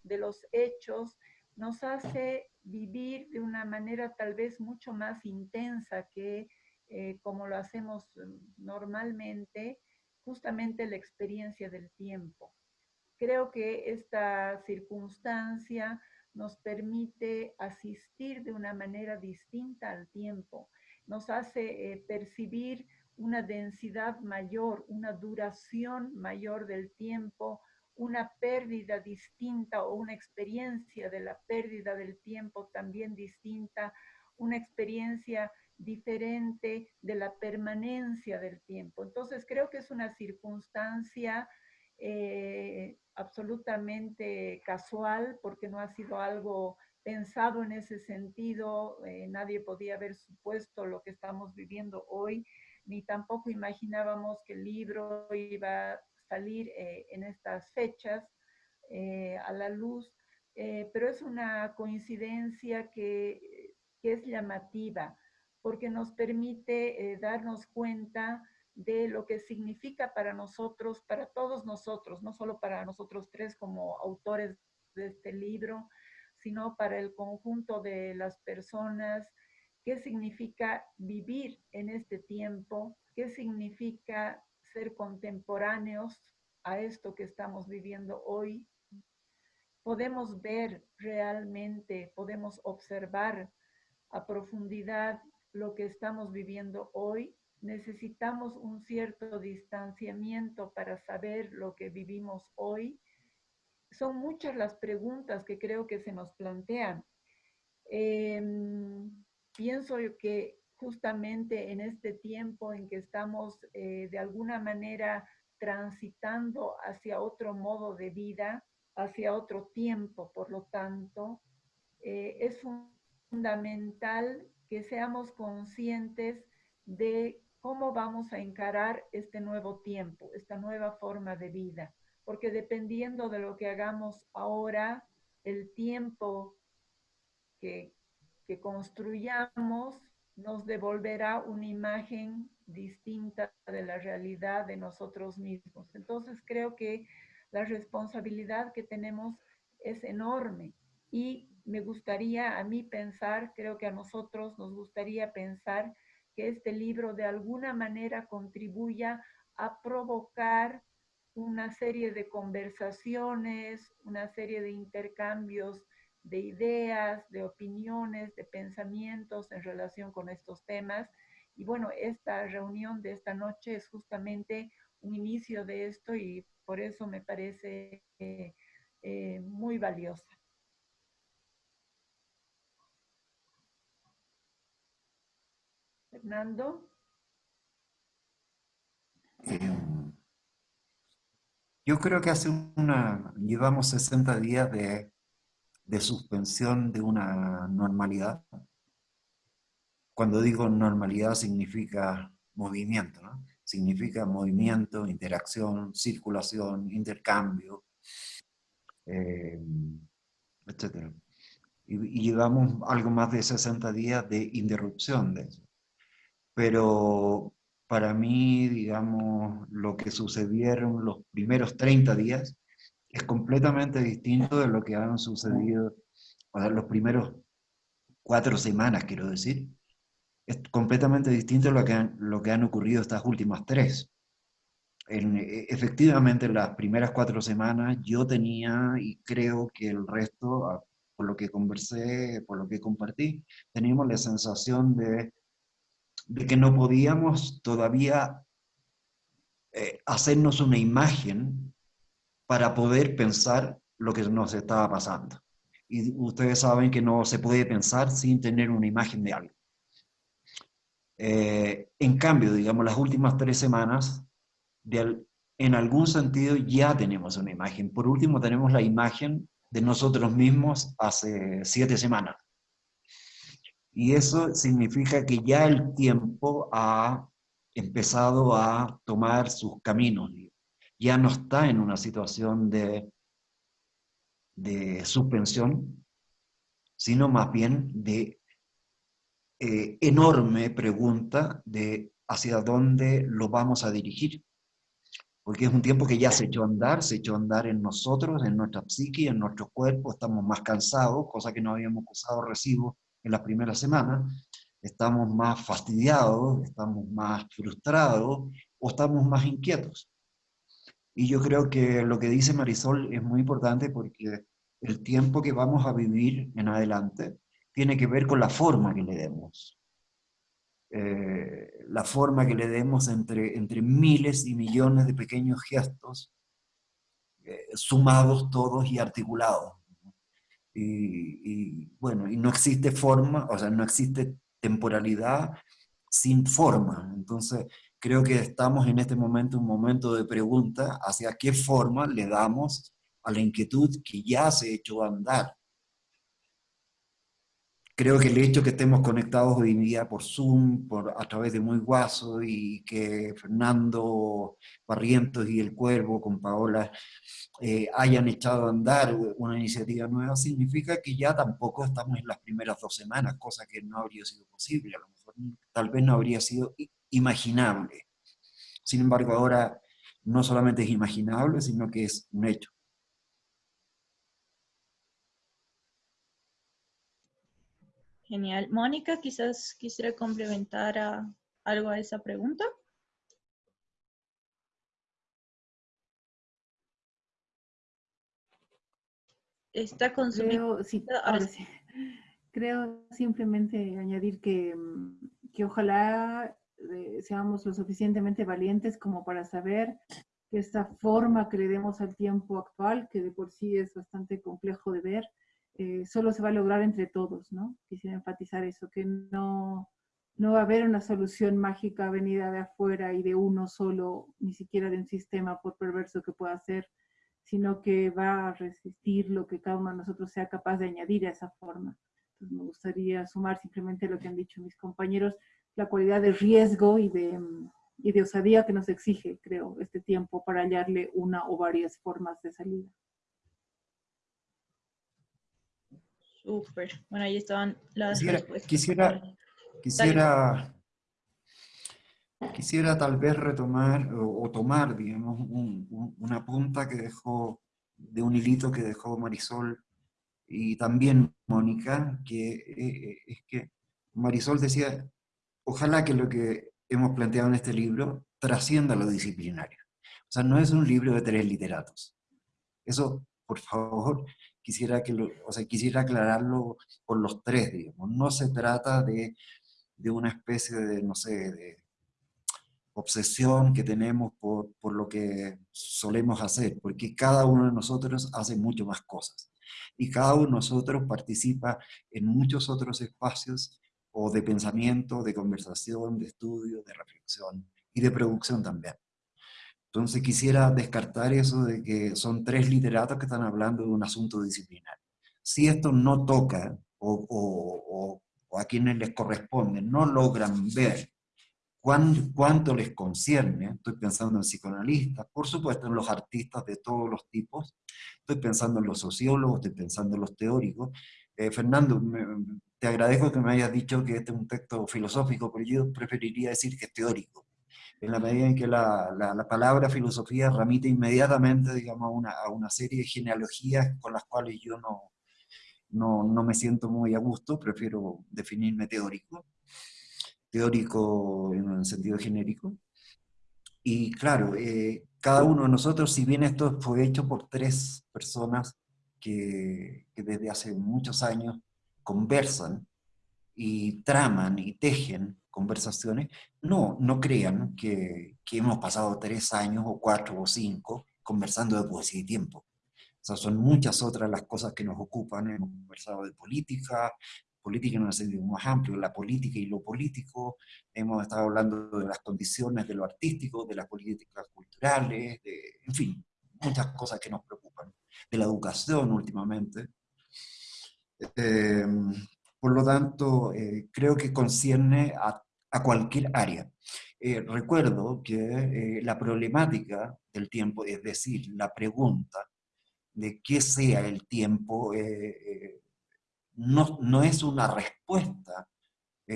de los hechos, nos hace vivir de una manera tal vez mucho más intensa que eh, como lo hacemos normalmente, justamente la experiencia del tiempo. Creo que esta circunstancia nos permite asistir de una manera distinta al tiempo, nos hace eh, percibir una densidad mayor, una duración mayor del tiempo, una pérdida distinta o una experiencia de la pérdida del tiempo también distinta, una experiencia diferente de la permanencia del tiempo. Entonces creo que es una circunstancia eh, absolutamente casual porque no ha sido algo pensado en ese sentido, eh, nadie podía haber supuesto lo que estamos viviendo hoy, ni tampoco imaginábamos que el libro iba a salir eh, en estas fechas a la luz, pero es una coincidencia que, que es llamativa porque nos permite eh, darnos cuenta de lo que significa para nosotros, para todos nosotros, no solo para nosotros tres como autores de este libro, sino para el conjunto de las personas, qué significa vivir en este tiempo, qué significa ser contemporáneos a esto que estamos viviendo hoy. Podemos ver realmente, podemos observar a profundidad lo que estamos viviendo hoy, necesitamos un cierto distanciamiento para saber lo que vivimos hoy. Son muchas las preguntas que creo que se nos plantean. Em, pienso que justamente en este tiempo en que estamos eh, de alguna manera transitando hacia otro modo de vida, hacia otro tiempo, por lo tanto, eh, es fundamental que seamos conscientes de cómo vamos a encarar este nuevo tiempo, esta nueva forma de vida, porque dependiendo de lo que hagamos ahora, el tiempo que, que construyamos nos devolverá una imagen distinta de la realidad de nosotros mismos. Entonces creo que la responsabilidad que tenemos es enorme y me gustaría a mí pensar, creo que a nosotros nos gustaría pensar que este libro de alguna manera contribuya a provocar una serie de conversaciones, una serie de intercambios de ideas, de opiniones, de pensamientos en relación con estos temas. Y bueno, esta reunión de esta noche es justamente un inicio de esto y por eso me parece eh, eh, muy valiosa. Fernando. Yo creo que hace una, llevamos 60 días de, suspensión de una normalidad. Cuando digo normalidad significa movimiento, ¿no? Significa movimiento, interacción, circulación, intercambio, em, etc. Y, llevamos algo más de 60 días de interrupción de eso pero para mí, digamos, lo que sucedieron los primeros 30 días es completamente distinto de lo que han sucedido, o sea, los primeros cuatro semanas, quiero decir. Es completamente distinto lo que han, lo que han ocurrido estas últimas tres. En, e, efectivamente, las primeras cuatro semanas yo tenía, y creo que el resto, por lo que conversé, por lo que compartí, teníamos la sensación de de que no podíamos todavía eh, hacernos una imagen para poder pensar lo que nos estaba pasando. Y ustedes saben que no se puede pensar sin tener una imagen de algo. Eh, en cambio, digamos, las últimas tres semanas, en algún sentido ya tenemos una imagen. Por último, tenemos la imagen de nosotros mismos hace siete semanas, Y eso significa que ya el tiempo ha empezado a tomar sus caminos. Ya no está en una situación de, de suspensión, sino más bien de eh, enorme pregunta de hacia dónde lo vamos a dirigir. Porque es un tiempo que ya se echó a andar, se echó a andar en nosotros, en nuestra psique, en nuestro cuerpo, estamos más cansados, cosa que no habíamos usado recibo en las primeras semanas, estamos más fastidiados, estamos más frustrados o estamos más inquietos. Y yo creo que lo que dice Marisol es muy importante porque el tiempo que vamos a vivir en adelante tiene que ver con la forma que le demos. Eh, la forma que le demos entre, entre miles y millones de pequeños gestos, eh, sumados todos y articulados. Y, bueno, y no existe forma, o sea, no existe temporalidad sin forma. Entonces, creo que estamos en este momento, un momento de pregunta hacia qué forma le damos a la inquietud que ya se ha hecho andar. Creo que el hecho que estemos conectados hoy en día por Zoom, por, a través de Muy Guaso, y que Fernando Barrientos y El Cuervo con Paola eh, hayan echado a andar una iniciativa nueva, significa que ya tampoco estamos en las primeras dos semanas, cosa que no habría sido posible, a lo mejor tal vez no habría sido imaginable. Sin embargo, ahora no solamente es imaginable, sino que es un hecho. Genial. Mónica, quizás quisiera complementar a, algo a esa pregunta. Está consumiendo. Creo, sí, ahora sí. Creo simplemente añadir que, que ojalá eh, seamos lo suficientemente valientes como para saber que esta forma que le demos al tiempo actual, que de por sí es bastante complejo de ver, eh, solo se va a lograr entre todos, ¿no? Quisiera enfatizar eso, que no, no va a haber una solución mágica venida de afuera y de uno solo, ni siquiera de un sistema por perverso que pueda ser, sino que va a resistir lo que cada uno de nosotros sea capaz de añadir a esa forma. Me gustaría sumar simplemente lo que han dicho mis compañeros, la cualidad de riesgo y de, y de osadía que nos exige, creo, este tiempo para hallarle una o varias formas de salida. Súper. Bueno, ahí estaban las quisiera, respuestas. Quisiera, quisiera, quisiera tal vez retomar o, o tomar, digamos, un, un, una punta que dejó, de un hilito que dejó Marisol y también Mónica, que eh, es que Marisol decía, ojalá que lo que hemos planteado en este libro trascienda lo disciplinario. O sea, no es un libro de tres literatos. Eso, por favor, quisiera, que lo, o sea, quisiera aclararlo por los tres, digamos. No se trata de, de una especie de, no sé, obsesión que tenemos por, por lo que solemos hacer, porque cada uno de nosotros hace mucho más cosas. Y cada uno de nosotros participa en muchos otros espacios o de pensamiento, de conversación, de estudio, de reflexión y de producción también. Entonces quisiera descartar eso de que son tres literatos que están hablando de un asunto disciplinario. Si esto no toca o, a quienes les corresponde no logran ver cuán, cuánto les concierne, estoy pensando en psicoanalistas, por supuesto en los artistas de todos los tipos, estoy pensando en los sociólogos, estoy pensando en los teóricos. Eh, Fernando, te agradezco que me hayas dicho que este es un texto filosófico, pero yo preferiría decir que es teórico en la medida en que la, la, la palabra filosofía remite inmediatamente, digamos, a una, a una, serie de genealogías con las cuales yo no, no, no, me siento muy a gusto, prefiero definirme teórico, teórico en un sentido genérico. Y claro, eh, cada uno de nosotros, si bien esto fue hecho por tres personas que, que desde hace muchos años conversan y traman y tejen conversaciones, no, no crean que, que, hemos pasado tres años o cuatro o cinco conversando de poesía y tiempo. O sea, son muchas otras las cosas que nos ocupan. Hemos conversado de política, política en un sentido más amplio, la política y lo político. Hemos estado hablando de las condiciones de lo artístico, de las políticas culturales, de, en fin, muchas cosas que nos preocupan. De la educación últimamente. Eh, Por lo tanto, eh, creo que concierne a, a cualquier área. Eh, recuerdo que la problemática del tiempo, es decir, la pregunta de qué sea el tiempo, no, no es una respuesta,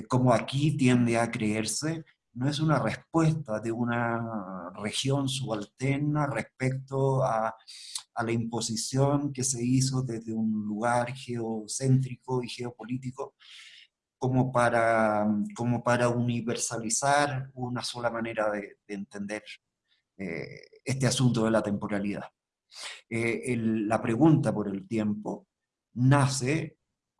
como aquí tiende a creerse, no es una respuesta de una región subalterna respecto a, la imposición que se hizo desde un lugar geocéntrico y geopolítico como para, como para universalizar una sola manera de, entender eh, este asunto de la temporalidad. Eh, la pregunta por el tiempo nace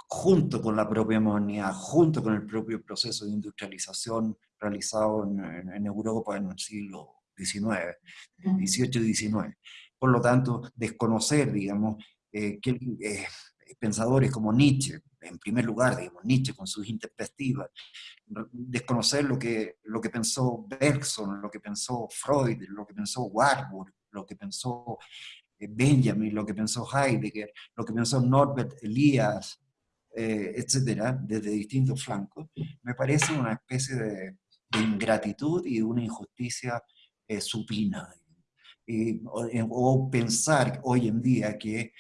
junto con la propia modernidad, junto con el propio proceso de industrialización realizado en, Europa en el siglo XIX, XVIII y XIX. Por lo tanto, desconocer, digamos, eh, que eh, pensadores como Nietzsche, en primer lugar, digamos, Nietzsche con sus introspectivas, desconocer lo que, lo que pensó Bergson, lo que pensó Freud, lo que pensó Warburg, lo que pensó eh, Benjamin, lo que pensó Heidegger, lo que pensó Norbert Elias, etcétera, desde distintos flancos, me parece una especie de, de ingratitud y de una injusticia eh, supina. Eh, o, pensar hoy en día que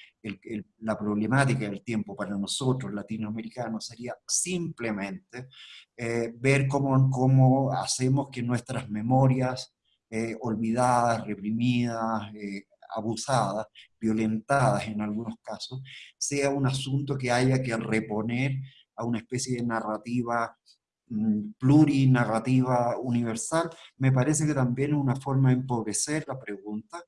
la problemática del tiempo para nosotros latinoamericanos sería simplemente eh, ver cómo, cómo, hacemos que nuestras memorias olvidadas, reprimidas, abusadas, violentadas en algunos casos, sea un asunto que haya que reponer a una especie de narrativa plurinarrativa universal, me parece que también es una forma de empobrecer la pregunta,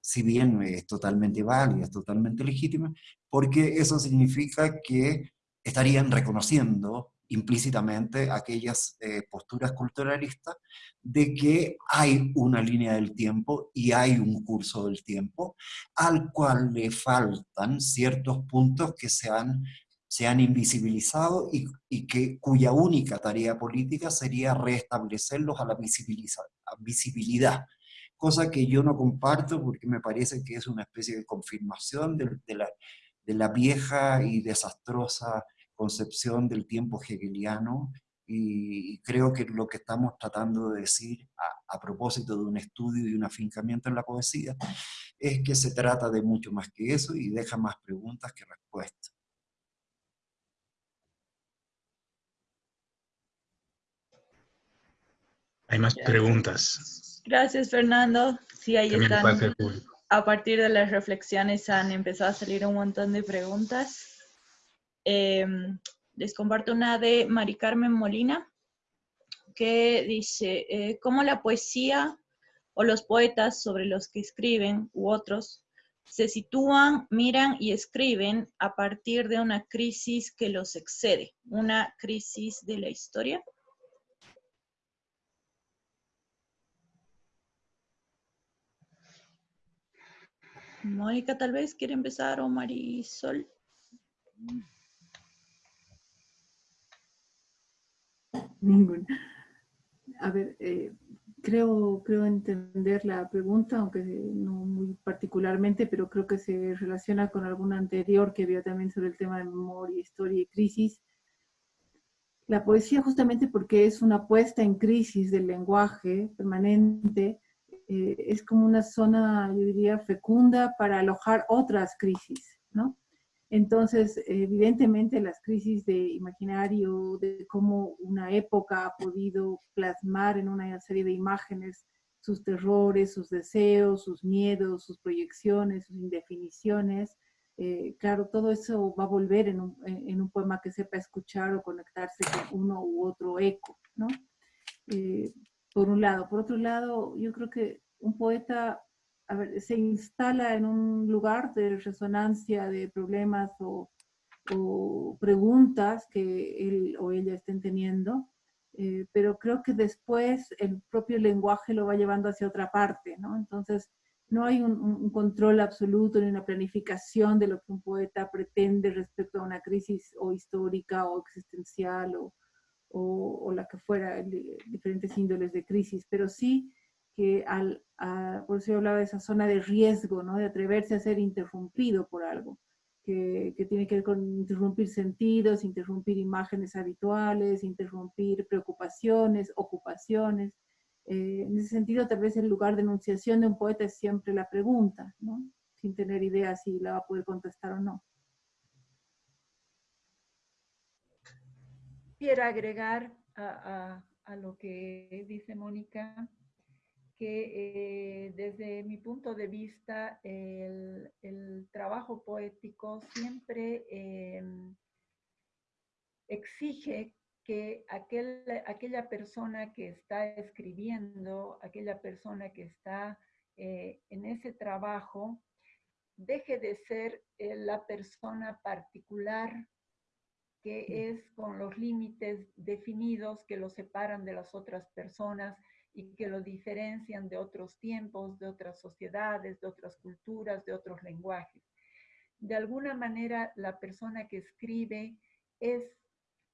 si bien es totalmente válida, es totalmente legítima, porque eso significa que estarían reconociendo implícitamente aquellas eh, posturas culturalistas de que hay una línea del tiempo y hay un curso del tiempo al cual le faltan ciertos puntos que se han se han invisibilizado y, que, cuya única tarea política sería restablecerlos a la visibilidad, cosa que yo no comparto porque me parece que es una especie de confirmación de, la, vieja y desastrosa concepción del tiempo hegeliano y creo que lo que estamos tratando de decir a, propósito de un estudio y un afincamiento en la poesía es que se trata de mucho más que eso y deja más preguntas que respuestas. Hay más preguntas. Gracias, Fernando. Sí, ahí están. A partir de las reflexiones han empezado a salir un montón de preguntas. Em, les comparto una de Mari Carmen Molina, que dice, eh, ¿cómo la poesía o los poetas sobre los que escriben u otros se sitúan, miran y escriben a partir de una crisis que los excede, una crisis de la historia? Mónica tal vez quiere empezar o Marisol. Ninguna. A ver, eh, creo, creo entender la pregunta, aunque no muy particularmente, pero creo que se relaciona con alguna anterior que vio también sobre el tema de memoria, historia y crisis. La poesía justamente porque es una puesta en crisis del lenguaje permanente, eh, es como una zona, yo diría, fecunda para alojar otras crisis, ¿no? Entonces, evidentemente las crisis de imaginario, de cómo una época ha podido plasmar en una serie de imágenes sus terrores, sus deseos, sus miedos, sus proyecciones, sus indefiniciones, eh, claro, todo eso va a volver en un, en un, poema que sepa escuchar o conectarse con uno u otro eco, ¿no? Eh, por un lado. Por otro lado, yo creo que un poeta a ver, se instala en un lugar de resonancia de problemas o, preguntas que él o ella estén teniendo, eh, pero creo que después el propio lenguaje lo va llevando hacia otra parte, ¿no? Entonces, no hay un, control absoluto ni una planificación de lo que un poeta pretende respecto a una crisis o histórica o existencial o, o, la que fuera, diferentes índoles de crisis, pero sí que al, por eso yo hablaba de esa zona de riesgo, ¿no? de atreverse a ser interrumpido por algo. que, tiene que ver con interrumpir sentidos, interrumpir imágenes habituales, interrumpir preocupaciones, ocupaciones. Eh, en ese sentido, tal vez el lugar de enunciación de un poeta es siempre la pregunta, ¿no? sin tener idea si la va a poder contestar o no. Quiero agregar a, lo que dice Mónica, que eh, desde mi punto de vista el, trabajo poético siempre em, exige que aquel, aquella persona que está escribiendo, aquella persona que está eh, en ese trabajo, deje de ser eh, la persona particular que es con los límites definidos que lo separan de las otras personas y que lo diferencian de otros tiempos, de otras sociedades, de otras culturas, de otros lenguajes. De alguna manera, la persona que escribe es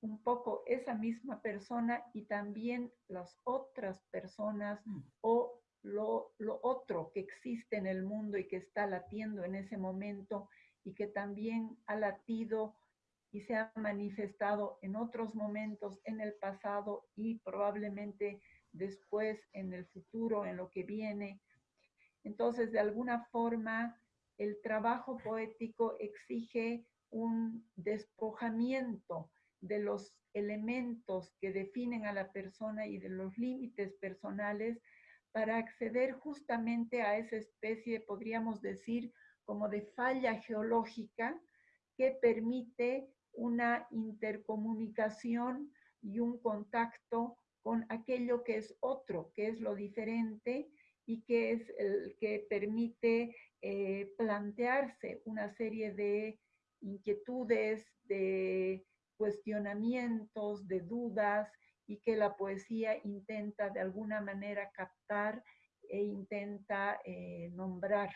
un poco esa misma persona y también las otras personas o lo, otro que existe en el mundo y que está latiendo en ese momento y que también ha latido y se ha manifestado en otros momentos en el pasado y probablemente después en el futuro, en lo que viene. Entonces, de alguna forma, el trabajo poético exige un despojamiento de los elementos que definen a la persona y de los límites personales para acceder justamente a esa especie, podríamos decir, como de falla geológica que permite una intercomunicación y un contacto con aquello que es otro, que es lo diferente y que es el que permite eh, plantearse una serie de inquietudes, de cuestionamientos, de dudas, y que la poesía intenta de alguna manera captar e intenta eh, nombrar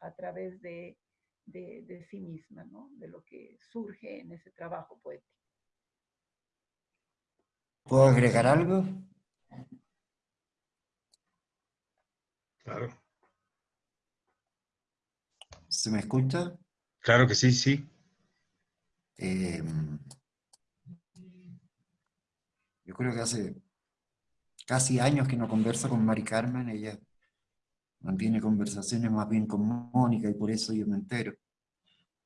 a través de, de, sí misma, ¿no? de lo que surge en ese trabajo poético. ¿Puedo agregar algo? Claro. ¿Se me escucha? Claro que sí, sí. Eh, yo creo que hace casi años que no converso con Mari Carmen, ella mantiene conversaciones más bien con Mónica y por eso yo me entero.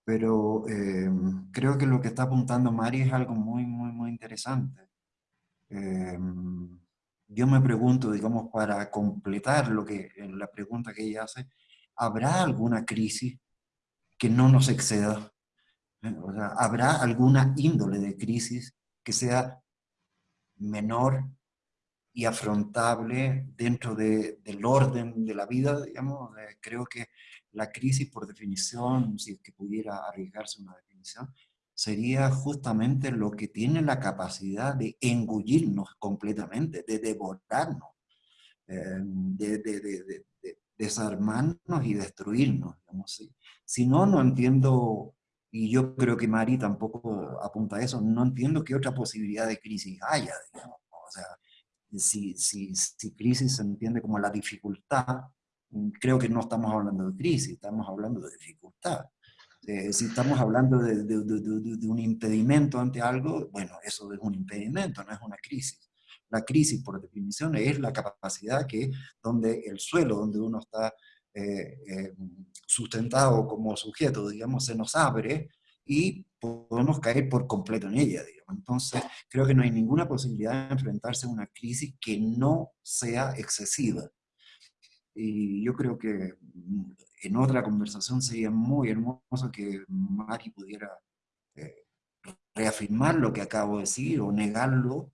Pero eh, creo que lo que está apuntando Mari es algo muy, muy, muy interesante. Eh, yo me pregunto, digamos, para completar lo que, la pregunta que ella hace, ¿habrá alguna crisis que no nos exceda? ¿Eh? O sea, ¿habrá alguna índole de crisis que sea menor y afrontable dentro del orden de la vida, digamos, eh, creo que la crisis por definición, si es que pudiera arriesgarse una definición, sería justamente lo que tiene la capacidad de engullirnos completamente, de devorarnos, eh, de, desarmarnos y destruirnos. Digamos, Si no, no entiendo y yo creo que Mari tampoco apunta a eso, no entiendo qué otra posibilidad de crisis haya, digamos. O sea, si, si, si crisis se entiende como la dificultad, mm, creo que no estamos hablando de crisis, estamos hablando de dificultad. Eh, si estamos hablando de, un impedimento ante algo, bueno, eso es un impedimento, no es una crisis. La crisis, por definición, es la capacidad que, donde el suelo donde uno está eh, eh, sustentado como sujeto, digamos, se nos abre y podemos caer por completo en ella, digamos. Entonces, creo que no hay ninguna posibilidad de enfrentarse a una crisis que no sea excesiva. Y yo creo que mm, en otra conversación sería muy hermoso que Mari pudiera eh, reafirmar lo que acabo de decir, o negarlo,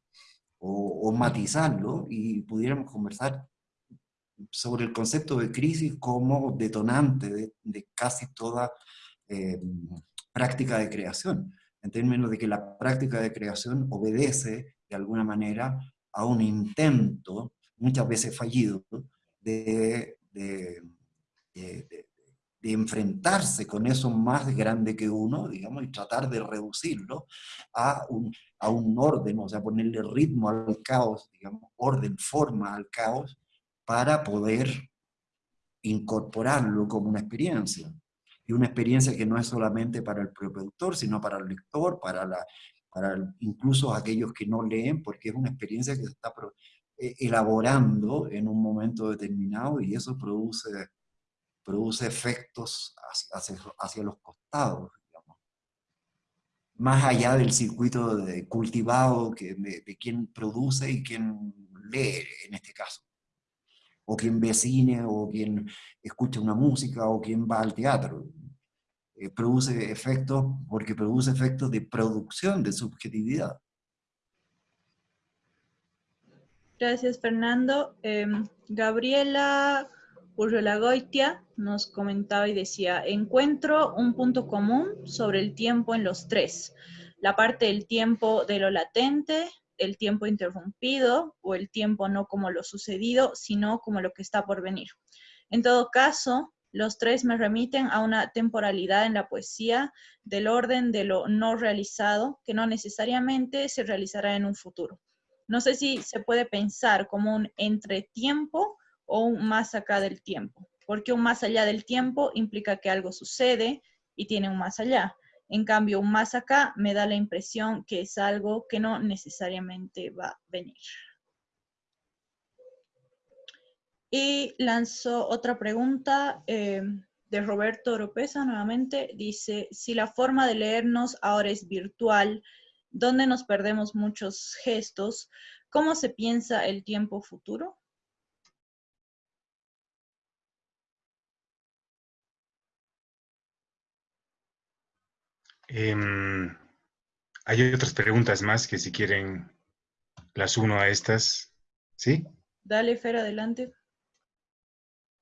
o, o matizarlo, y pudiéramos conversar sobre el concepto de crisis como detonante de, casi toda eh, práctica de creación, en términos de que la práctica de creación obedece de alguna manera a un intento, muchas veces fallido, de, enfrentarse con eso más grande que uno, digamos, y tratar de reducirlo a un, a un orden, o sea, ponerle ritmo al caos, digamos, orden, forma al caos, para poder incorporarlo como una experiencia. Y una experiencia que no es solamente para el productor, sino para el lector, para, la, para incluso aquellos que no leen, porque es una experiencia que se está eh, elaborando en un momento determinado y eso produce, produce efectos hacia, hacia, los costados. Más allá del circuito de cultivado que, de, de quien produce y quien lee en este caso o quien ve cine, o quien escucha una música, o quien va al teatro. Eh, produce efectos porque produce efectos de producción, de subjetividad. Gracias, Fernando. Eh, Gabriela Urrelagoitia nos comentaba y decía, encuentro un punto común sobre el tiempo en los tres. La parte del tiempo de lo latente, el tiempo interrumpido o el tiempo no como lo sucedido, sino como lo que está por venir. En todo caso, los tres me remiten a una temporalidad en la poesía del orden de lo no realizado, que no necesariamente se realizará en un futuro. No sé si se puede pensar como un entretiempo o un más acá del tiempo, porque un más allá del tiempo implica que algo sucede y tiene un más allá. En cambio, un más acá me da la impresión que es algo que no necesariamente va a venir. Y lanzó otra pregunta eh, de Roberto Oropesa nuevamente. Dice, si la forma de leernos ahora es virtual, donde nos perdemos muchos gestos, ¿cómo se piensa el tiempo futuro? Em, hay otras preguntas más que si quieren las uno a estas. ¿Sí? Dale, Fer, adelante.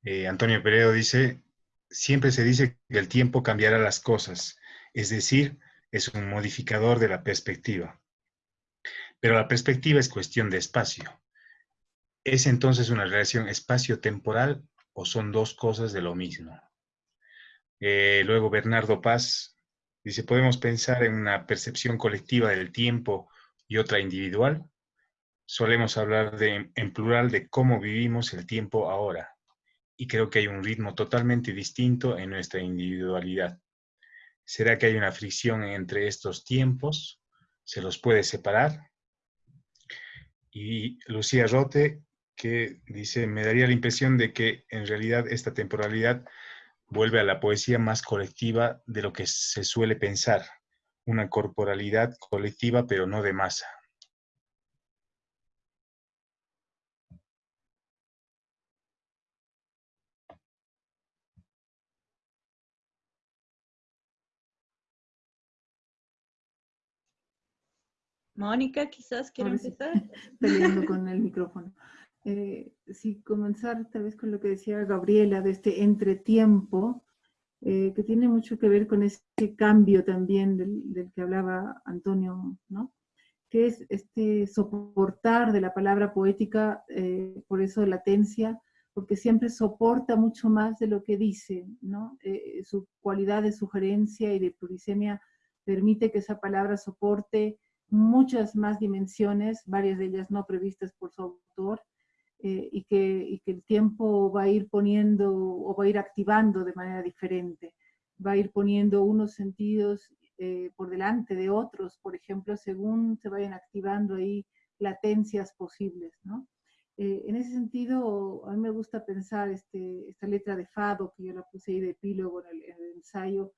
Eh, Antonio Peredo dice, siempre se dice que el tiempo cambiará las cosas, es decir, es un modificador de la perspectiva. Pero la perspectiva es cuestión de espacio. ¿Es entonces una relación espacio-temporal o son dos cosas de lo mismo? Eh, luego Bernardo Paz Dice, ¿podemos pensar en una percepción colectiva del tiempo y otra individual? Solemos hablar de, en plural de cómo vivimos el tiempo ahora, y creo que hay un ritmo totalmente distinto en nuestra individualidad. ¿Será que hay una fricción entre estos tiempos? ¿Se los puede separar? Y Lucía Rote, que dice, me daría la impresión de que en realidad esta temporalidad vuelve a la poesía más colectiva de lo que se suele pensar, una corporalidad colectiva pero no de masa. Mónica, quizás quiere empezar. Peleando con el micrófono eh, si comenzar tal vez con lo que decía Gabriela de este entretiempo, eh, que tiene mucho que ver con ese cambio también del, que hablaba Antonio, ¿no? que es este soportar de la palabra poética, eh, por eso latencia, porque siempre soporta mucho más de lo que dice, ¿no? Eh, su cualidad de sugerencia y de plurisemia permite que esa palabra soporte muchas más dimensiones, varias de ellas no previstas por su autor, eh, y, que, el tiempo va a ir poniendo o va a ir activando de manera diferente. Va a ir poniendo unos sentidos eh, por delante de otros, por ejemplo, según se vayan activando ahí latencias posibles, ¿no? Eh, en ese sentido, a mí me gusta pensar este, esta letra de Fado, que yo la puse ahí de epílogo en en el ensayo,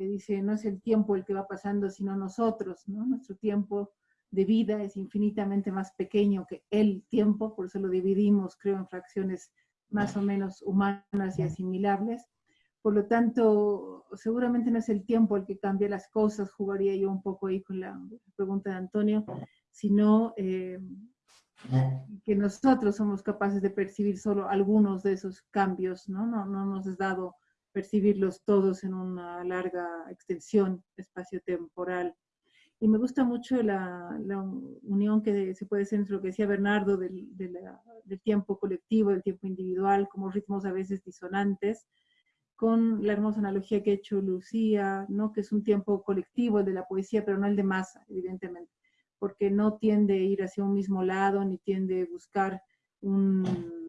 que dice, no es el tiempo el que va pasando, sino nosotros, ¿no? Nuestro tiempo de vida es infinitamente más pequeño que el tiempo, por eso lo dividimos, creo, en fracciones más o menos humanas y asimilables. Por lo tanto, seguramente no es el tiempo el que cambia las cosas, jugaría yo un poco ahí con la pregunta de Antonio, sino eh, que nosotros somos capaces de percibir solo algunos de esos cambios, ¿no? No, no nos es dado percibirlos todos en una larga extensión espacio-temporal. Y me gusta mucho la, unión que se puede hacer entre lo que decía Bernardo del, tiempo colectivo, del tiempo individual, como ritmos a veces disonantes, con la hermosa analogía que ha hecho Lucía, ¿no? que es un tiempo colectivo, el de la poesía, pero no el de masa, evidentemente, porque no tiende a ir hacia un mismo lado, ni tiende a buscar un,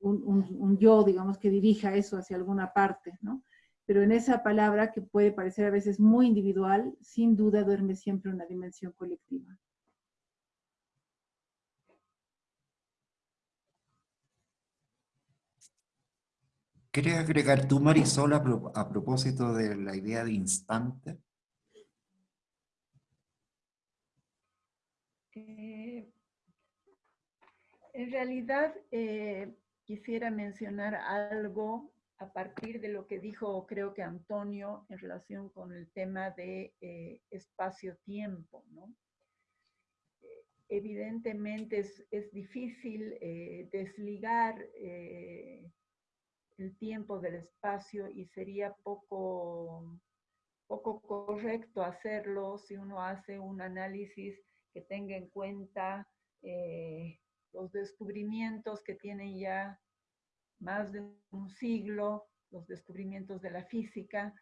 un, un yo, digamos, que dirija eso hacia alguna parte, ¿no? pero en esa palabra que puede parecer a veces muy individual, sin duda duerme siempre una dimensión colectiva. ¿Quieres agregar tú, Marisol, a, a propósito de la idea de instante? Eh, en realidad, eh, quisiera mencionar algo a partir de lo que dijo, creo que Antonio, en relación con el tema de eh, espacio-tiempo, ¿no? evidentemente es, difícil desligar el tiempo del espacio y sería poco, poco correcto hacerlo si uno hace un análisis que tenga en cuenta eh, los descubrimientos que tienen ya más de un siglo, los descubrimientos de la física,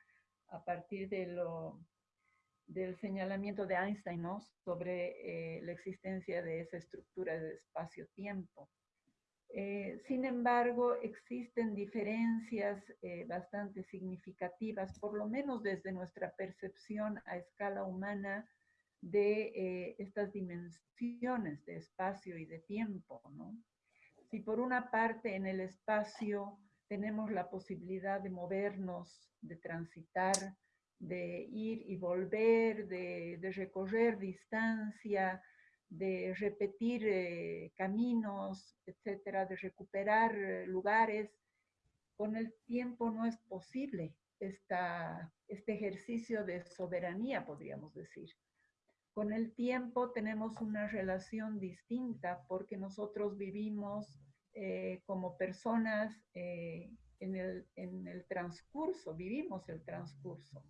a partir del señalamiento de Einstein sobre eh, la existencia de esa estructura de espacio-tiempo. Eh, sin embargo, existen diferencias bastante significativas, por lo menos desde nuestra percepción a escala humana, de eh, estas dimensiones de espacio y de tiempo, ¿no? Si por una parte en el espacio tenemos la posibilidad de movernos, de transitar, de ir y volver, de, recorrer distancia, de repetir eh, caminos, etcétera, de recuperar eh, lugares, con el tiempo no es posible esta, este ejercicio de soberanía, podríamos decir. Con el tiempo tenemos una relación distinta porque nosotros vivimos eh, como personas eh, en, el, transcurso, vivimos el transcurso.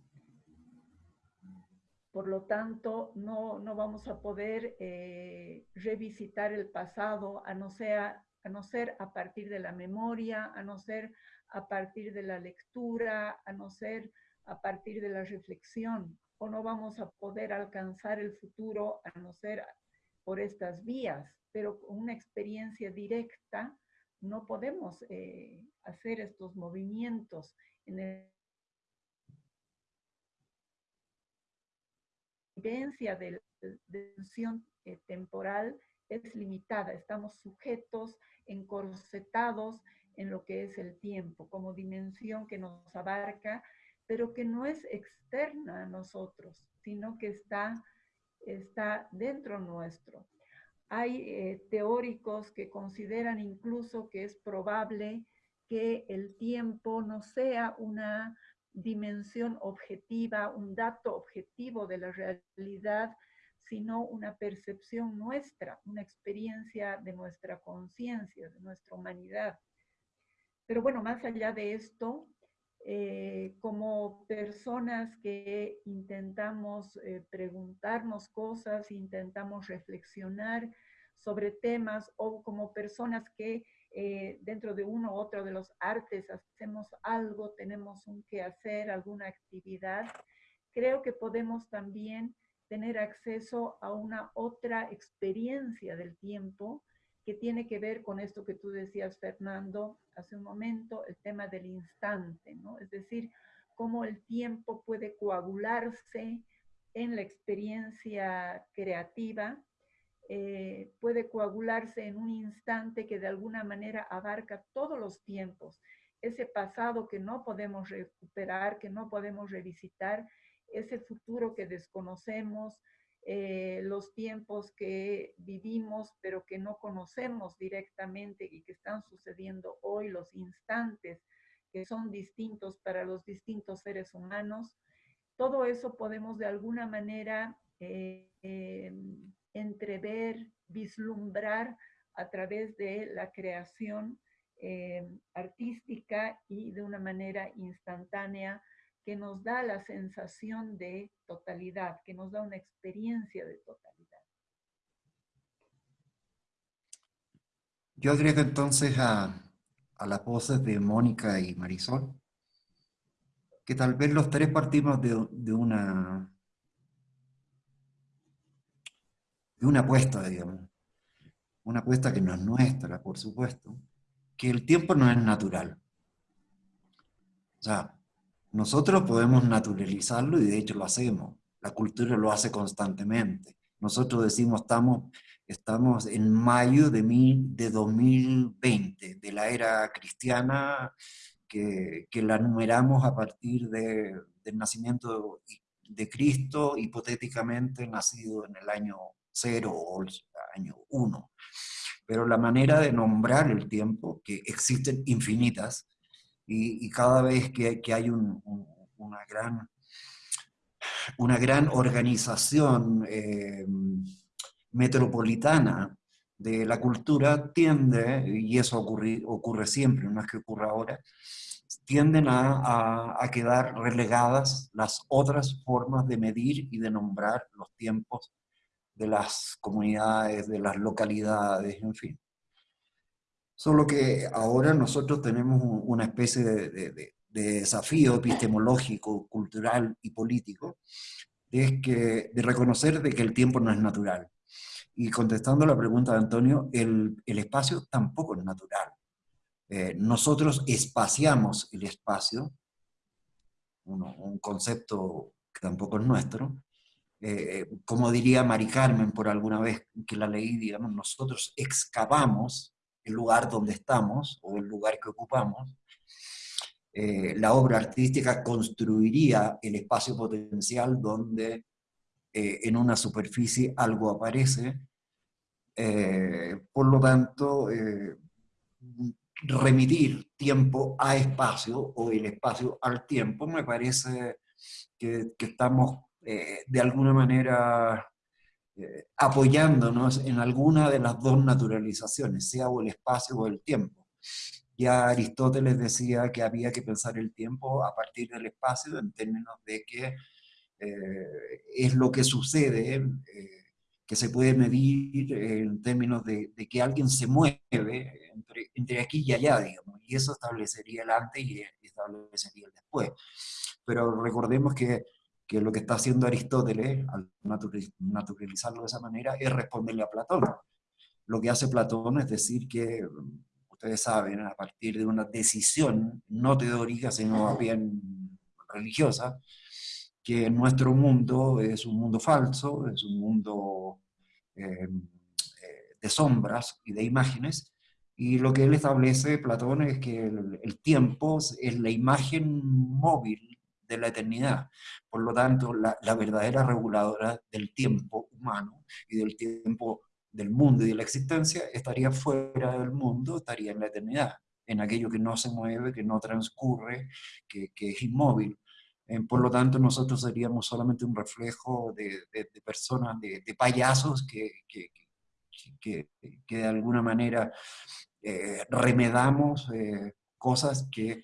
Por lo tanto, no, vamos a poder eh, revisitar el pasado a no, sea, a no ser a partir de la memoria, a no ser a partir de la lectura, a no ser a partir de la reflexión o no vamos a poder alcanzar el futuro a no ser por estas vías, pero con una experiencia directa no podemos eh, hacer estos movimientos en el evidencia de la dimensión eh, temporal es limitada, estamos sujetos, encorsetados en lo que es el tiempo, como dimensión que nos abarca pero que no es externa a nosotros, sino que está, está dentro nuestro. Hay eh, teóricos que consideran incluso que es probable que el tiempo no sea una dimensión objetiva, un dato objetivo de la realidad, sino una percepción nuestra, una experiencia de nuestra conciencia, de nuestra humanidad. Pero bueno, más allá de esto, eh, como personas que intentamos eh, preguntarnos cosas, intentamos reflexionar sobre temas o como personas que eh, dentro de uno u otro de los artes hacemos algo, tenemos un que hacer, alguna actividad, creo que podemos también tener acceso a una otra experiencia del tiempo que tiene que ver con esto que tú decías, Fernando, hace un momento, el tema del instante, ¿no? Es decir, cómo el tiempo puede coagularse en la experiencia creativa, eh, puede coagularse en un instante que de alguna manera abarca todos los tiempos, ese pasado que no podemos recuperar, que no podemos revisitar, ese futuro que desconocemos, eh, los tiempos que vivimos pero que no conocemos directamente y que están sucediendo hoy, los instantes que son distintos para los distintos seres humanos, todo eso podemos de alguna manera eh, em, entrever, vislumbrar a través de la creación artística y de una manera instantánea que nos da la sensación de totalidad, que nos da una experiencia de totalidad. Yo agrego entonces a, a las voces de Mónica y Marisol, que tal vez los tres partimos de, de una de una apuesta, digamos, una apuesta que no es nuestra, por supuesto, que el tiempo no es natural. O sea, Nosotros podemos naturalizarlo y de hecho lo hacemos. La cultura lo hace constantemente. Nosotros decimos estamos, estamos en mayo de, mil, de 2020, de la era cristiana que, que la numeramos a partir de, del nacimiento de Cristo, hipotéticamente nacido en el año cero o el año uno. Pero la manera de nombrar el tiempo, que existen infinitas, y, cada vez que, hay un, una, gran, una gran organización eh, metropolitana de la cultura, tiende, y eso ocurre, siempre, no es que ocurra ahora, tienden a, quedar relegadas las otras formas de medir y de nombrar los tiempos de las comunidades, de las localidades, en fin. Solo que ahora nosotros tenemos una especie de, desafío epistemológico, cultural y político, de reconocer de que el tiempo no es natural. Y contestando la pregunta de Antonio, el, el espacio tampoco es natural. Eh, nosotros espaciamos el espacio, un concepto que tampoco es nuestro, eh, como diría Mari Carmen por alguna vez que la leí, digamos, nosotros excavamos el lugar donde estamos o el lugar que ocupamos, eh, la obra artística construiría el espacio potencial donde en una superficie algo aparece, por lo tanto, remitir tiempo a espacio o el espacio al tiempo, me parece que, estamos eh, de alguna manera eh, apoyándonos en alguna de las dos naturalizaciones, sea o el espacio o el tiempo. Ya Aristóteles decía que había que pensar el tiempo a partir del espacio en términos de que eh, es lo que sucede que se puede medir en términos de, que alguien se mueve entre, entre, aquí y allá, digamos, y eso establecería el antes y establecería el después. Pero recordemos que, que lo que está haciendo Aristóteles, al naturalizarlo de esa manera, es responderle a Platón. Lo que hace Platón es decir que, ustedes saben, a partir de una decisión no teórica, sino bien religiosa, que nuestro mundo es un mundo falso, es un mundo em, eh, de sombras y de imágenes, y lo que él establece, Platón, es que el, tiempo es la imagen móvil de la eternidad. Por lo tanto, la, la, verdadera reguladora del tiempo humano y del tiempo del mundo y de la existencia estaría fuera del mundo, estaría en la eternidad, en aquello que no se mueve, que no transcurre, que, que es inmóvil. Eh, por lo tanto, nosotros seríamos solamente un reflejo de, personas, de, payasos que, que, de alguna manera eh, remedamos eh, cosas que,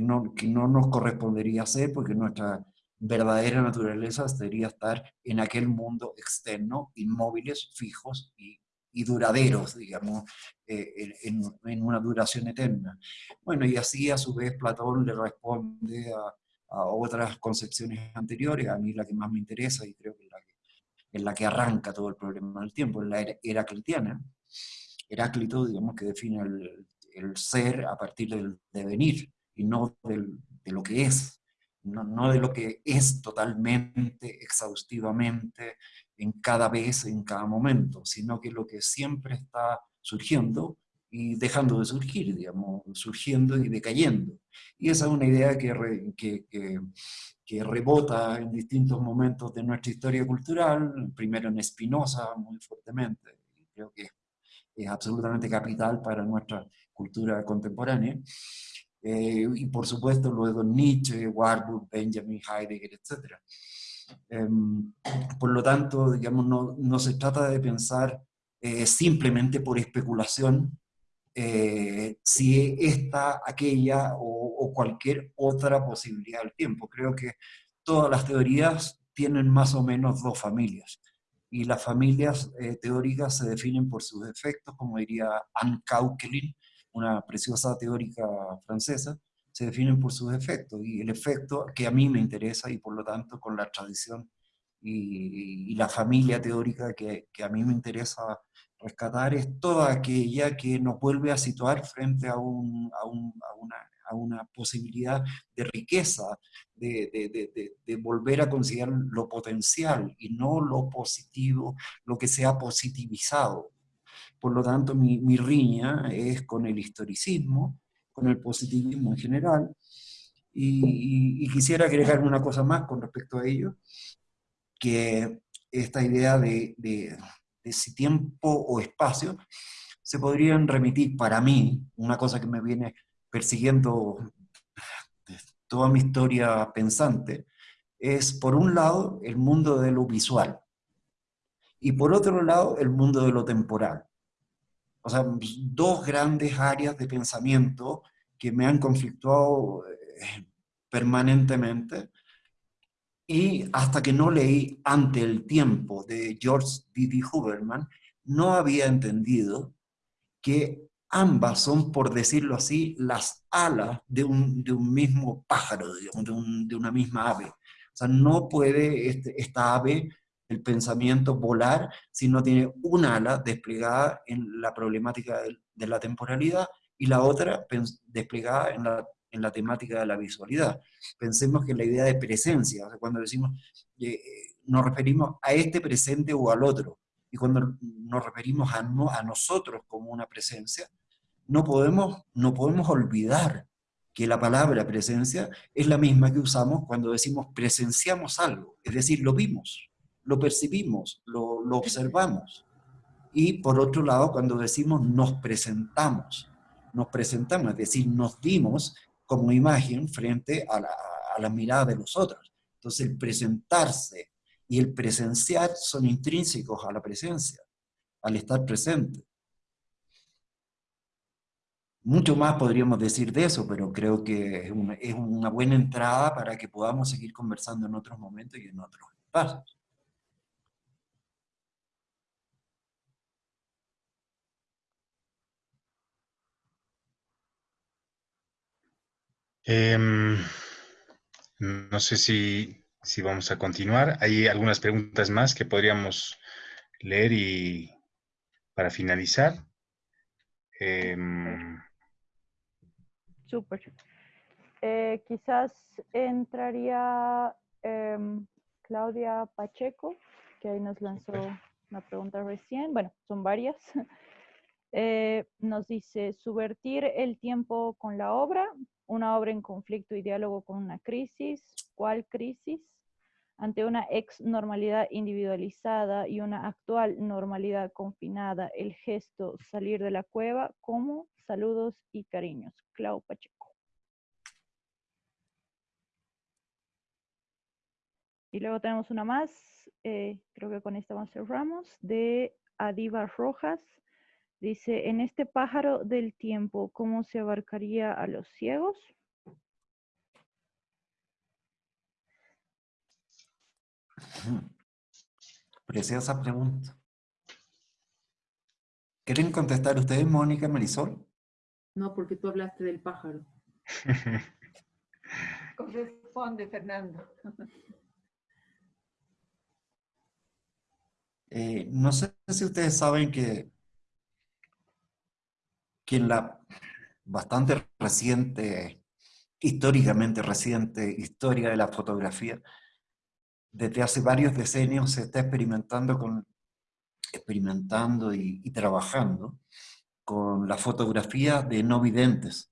no, que no nos correspondería hacer porque nuestra verdadera naturaleza sería estar en aquel mundo externo, inmóviles, fijos y, duraderos, digamos, en, en, una duración eterna. Bueno, y así a su vez Platón le responde a, a otras concepciones anteriores, a mí la que más me interesa y creo que es la que, es la que arranca todo el problema del tiempo, es la heraclitiana. Heráclito, digamos, que define el, el ser a partir del devenir y no del, de lo que es, no, no, de lo que es totalmente, exhaustivamente, en cada vez, en cada momento, sino que lo que siempre está surgiendo y dejando de surgir, digamos, surgiendo y decayendo. Y esa es una idea que, que, que, rebota en distintos momentos de nuestra historia cultural, primero en Spinoza muy fuertemente, creo que es absolutamente capital para nuestra cultura contemporánea, eh, y por supuesto luego Nietzsche, Warburg, Benjamin, Heidegger, etc. Em, por lo tanto, digamos, no, no se trata de pensar eh, simplemente por especulación eh, si esta, aquella o, cualquier otra posibilidad del tiempo. Creo que todas las teorías tienen más o menos dos familias. Y las familias eh, teóricas se definen por sus efectos, como diría Anne Cauquelin, una preciosa teórica francesa, se definen por sus efectos. Y el efecto que a mí me interesa y por lo tanto con la tradición y, la familia teórica que, a mí me interesa rescatar es toda aquella que nos vuelve a situar frente a, un, a, un, a, una, posibilidad de riqueza, de, volver a considerar lo potencial y no lo positivo, lo que sea positivizado. Por lo tanto, mi, mi riña es con el historicismo, con el positivismo en general, y, quisiera agregar una cosa más con respecto a ello, que esta idea de, de, de si tiempo o espacio se podrían remitir para mí, una cosa que me viene persiguiendo toda mi historia pensante, es por un lado el mundo de lo visual y por otro lado el mundo de lo temporal. O sea, dos grandes áreas de pensamiento que me han conflictuado eh, permanentemente y hasta que no leí Ante el tiempo de George D.D. Huberman, no había entendido que ambas son, por decirlo así, las alas de un, mismo pájaro, de, una misma ave. O sea, no puede este, esta ave, el pensamiento, volar si no tiene una ala desplegada en la problemática de, la temporalidad y la otra desplegada en la, en la, temática de la visualidad. Pensemos que la idea de presencia, cuando decimos, eh, nos referimos a este presente o al otro, y cuando nos referimos a, a nosotros como una presencia, no podemos, no podemos olvidar que la palabra presencia es la misma que usamos cuando decimos presenciamos algo, es decir, lo vimos, lo percibimos, lo, lo observamos. Y por otro lado, cuando decimos nos presentamos, nos presentamos, es decir, nos dimos como imagen frente a la, a la mirada de los otros. Entonces el presentarse y el presenciar son intrínsecos a la presencia, al estar presente. Mucho más podríamos decir de eso, pero creo que es una, buena entrada para que podamos seguir conversando en otros momentos y en otros espacios. Em, no sé si, vamos a continuar. Hay algunas preguntas más que podríamos leer y para finalizar. Em, Súper. Eh, quizás entraría em, Claudia Pacheco, que ahí nos lanzó una pregunta recién. Bueno, son varias. Eh, nos dice, subvertir el tiempo con la obra, una obra en conflicto y diálogo con una crisis. ¿Cuál crisis? Ante una ex normalidad individualizada y una actual normalidad confinada, el gesto salir de la cueva, ¿cómo? Saludos y cariños. Clau Pacheco. Y luego tenemos una más, eh, creo que con esta cerramos, de Adiva Rojas. Dice, en este pájaro del tiempo, ¿cómo se abarcaría a los ciegos? Preciosa pregunta. ¿Quieren contestar ustedes, Mónica Marisol? No, porque tú hablaste del pájaro. Corresponde, Fernando. Eh, no sé si ustedes saben que, que en la bastante reciente, históricamente reciente historia de la fotografía, desde hace varios decenios se está experimentando con experimentando y trabajando con la fotografía de no videntes.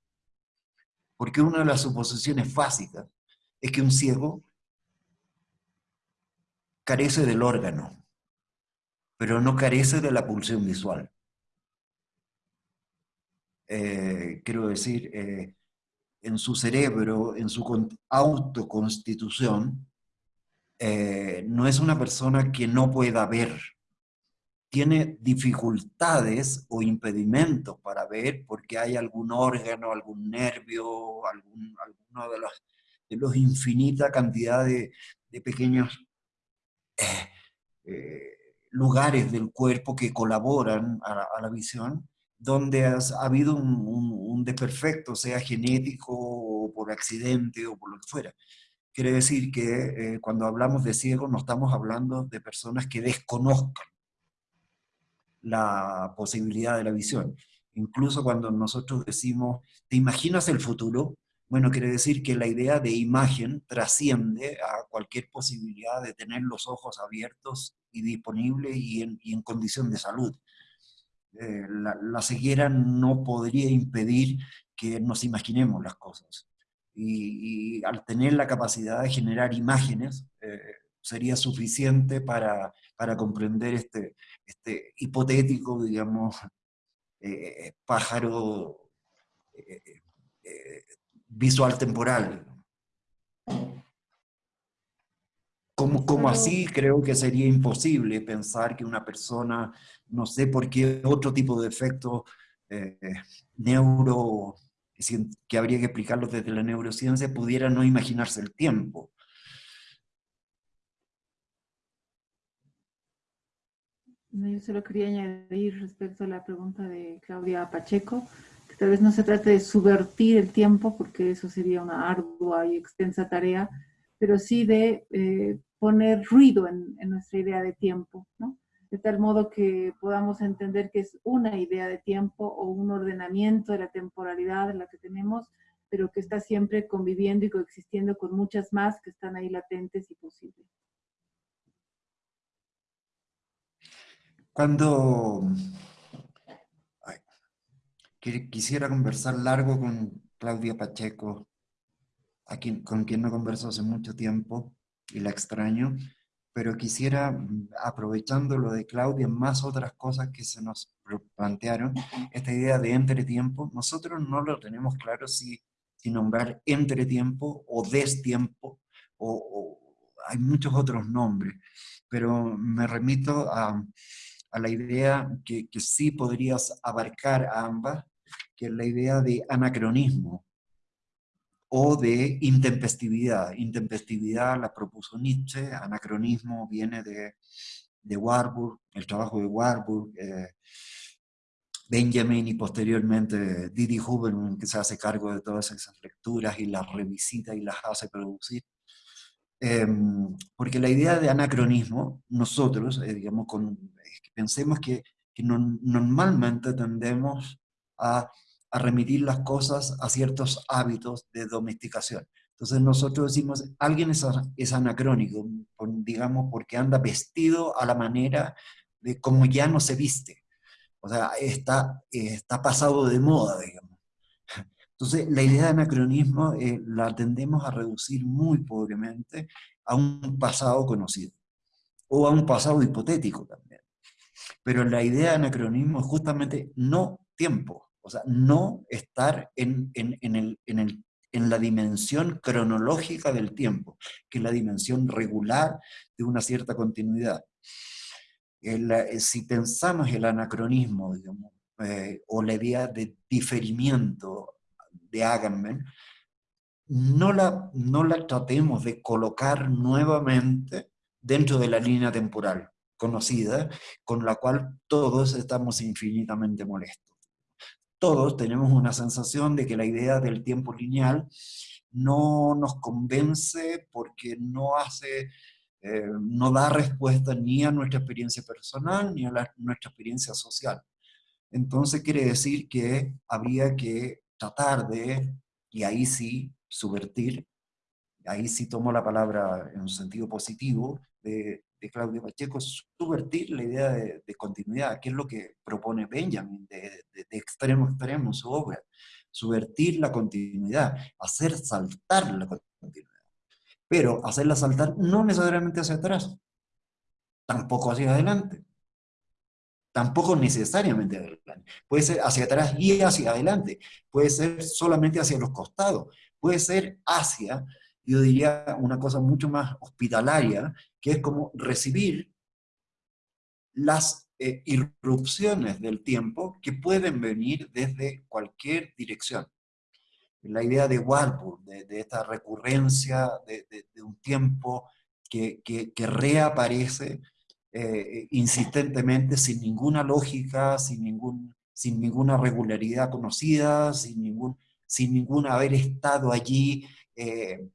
Porque una de las suposiciones básicas es que un ciego carece del órgano, pero no carece de la pulsión visual. Eh, quiero decir, eh, en su cerebro, en su autoconstitución, eh, no es una persona que no pueda ver, tiene dificultades o impedimentos para ver porque hay algún órgano, algún nervio, algún, alguno de los, de los infinita cantidad de, pequeños eh, eh, lugares del cuerpo que colaboran a, la visión, donde ha habido un, desperfecto, sea genético o por accidente o por lo que fuera. Quiere decir que eh, cuando hablamos de ciego no estamos hablando de personas que desconozcan la posibilidad de la visión. Incluso cuando nosotros decimos, ¿te imaginas el futuro? bueno, quiere decir que la idea de imagen trasciende a cualquier posibilidad de tener los ojos abiertos y disponibles y en, condición de salud. Eh, la, ceguera no podría impedir que nos imaginemos las cosas. Y, al tener la capacidad de generar imágenes, eh, sería suficiente para, para comprender este, este hipotético, digamos, eh, pájaro visual temporal. Como, como así creo que sería imposible pensar que una persona, no sé por qué otro tipo de efecto eh, neuro, que habría que explicarlo desde la neurociencia, pudiera no imaginarse el tiempo. Yo solo quería añadir respecto a la pregunta de Claudia Pacheco, Tal vez no se trate de subvertir el tiempo, porque eso sería una ardua y extensa tarea, pero sí de eh, poner ruido en, nuestra idea de tiempo, ¿no? De tal modo que podamos entender que es una idea de tiempo o un ordenamiento de la temporalidad en la que tenemos, pero que está siempre conviviendo y coexistiendo con muchas más que están ahí latentes y posibles. Cuando quisiera conversar largo con Claudia Pacheco, a quien, con quien no converso hace mucho tiempo y la extraño, pero quisiera, mm, aprovechando lo de Claudia, más otras cosas que se nos plantearon, esta idea de entretiempo, nosotros no lo tenemos claro si, si nombrar entretiempo o destiempo, o, o hay muchos otros nombres, pero me remito a, a la idea que, que, sí podrías abarcar a ambas, que es la idea de anacronismo o de intempestividad. Intempestividad la propuso Nietzsche, anacronismo viene de, de Warburg, el trabajo de Warburg, eh, Benjamin y posteriormente Didi Huberman, que se hace cargo de todas esas lecturas y las revisita y las hace producir. Em, porque la idea de anacronismo, nosotros, eh, digamos, pensemos que, que normalmente tendemos a a remitir las cosas a ciertos hábitos de domesticación. Entonces nosotros decimos, alguien es, anacrónico, digamos, porque anda vestido a la manera de como ya no se viste. O sea, está, está pasado de moda, digamos. Entonces, la idea de anacronismo eh, la tendemos a reducir muy pobremente a un pasado conocido, o a un pasado hipotético también. Pero la idea de anacronismo es justamente no tiempo, o sea, no estar en, la dimensión cronológica del tiempo, que es la dimensión regular de una cierta continuidad. Eh, si pensamos el anacronismo, eh, o la idea de diferimiento de Agamben, no la, no la tratemos de colocar nuevamente dentro de la línea temporal conocida, con la cual todos estamos infinitamente molestos todos tenemos una sensación de que la idea del tiempo lineal no nos convence porque no hace, eh, no da respuesta ni a nuestra experiencia personal ni a nuestra experiencia social. Entonces quiere decir que habría que tratar de, y ahí sí, subvertir, ahí sí tomo la palabra en un sentido positivo, de de Claudio Pacheco subvertir la idea de, continuidad, que es lo que propone Benjamin de, extremo a extremo su obra. Subvertir la continuidad, hacer saltar la continuidad. Pero hacerla saltar no necesariamente hacia atrás, tampoco hacia adelante. Tampoco necesariamente adelante. Puede ser hacia atrás y hacia adelante. Puede ser solamente hacia los costados. Puede ser hacia yo diría una cosa mucho más hospitalaria, que es como recibir las eh, irrupciones del tiempo que pueden venir desde cualquier dirección. La idea de Warburg, de, esta recurrencia de, un tiempo que, reaparece eh, insistentemente sin ninguna lógica, sin, ningún, sin ninguna regularidad conocida, sin ningún, sin ningún haber estado allí eh,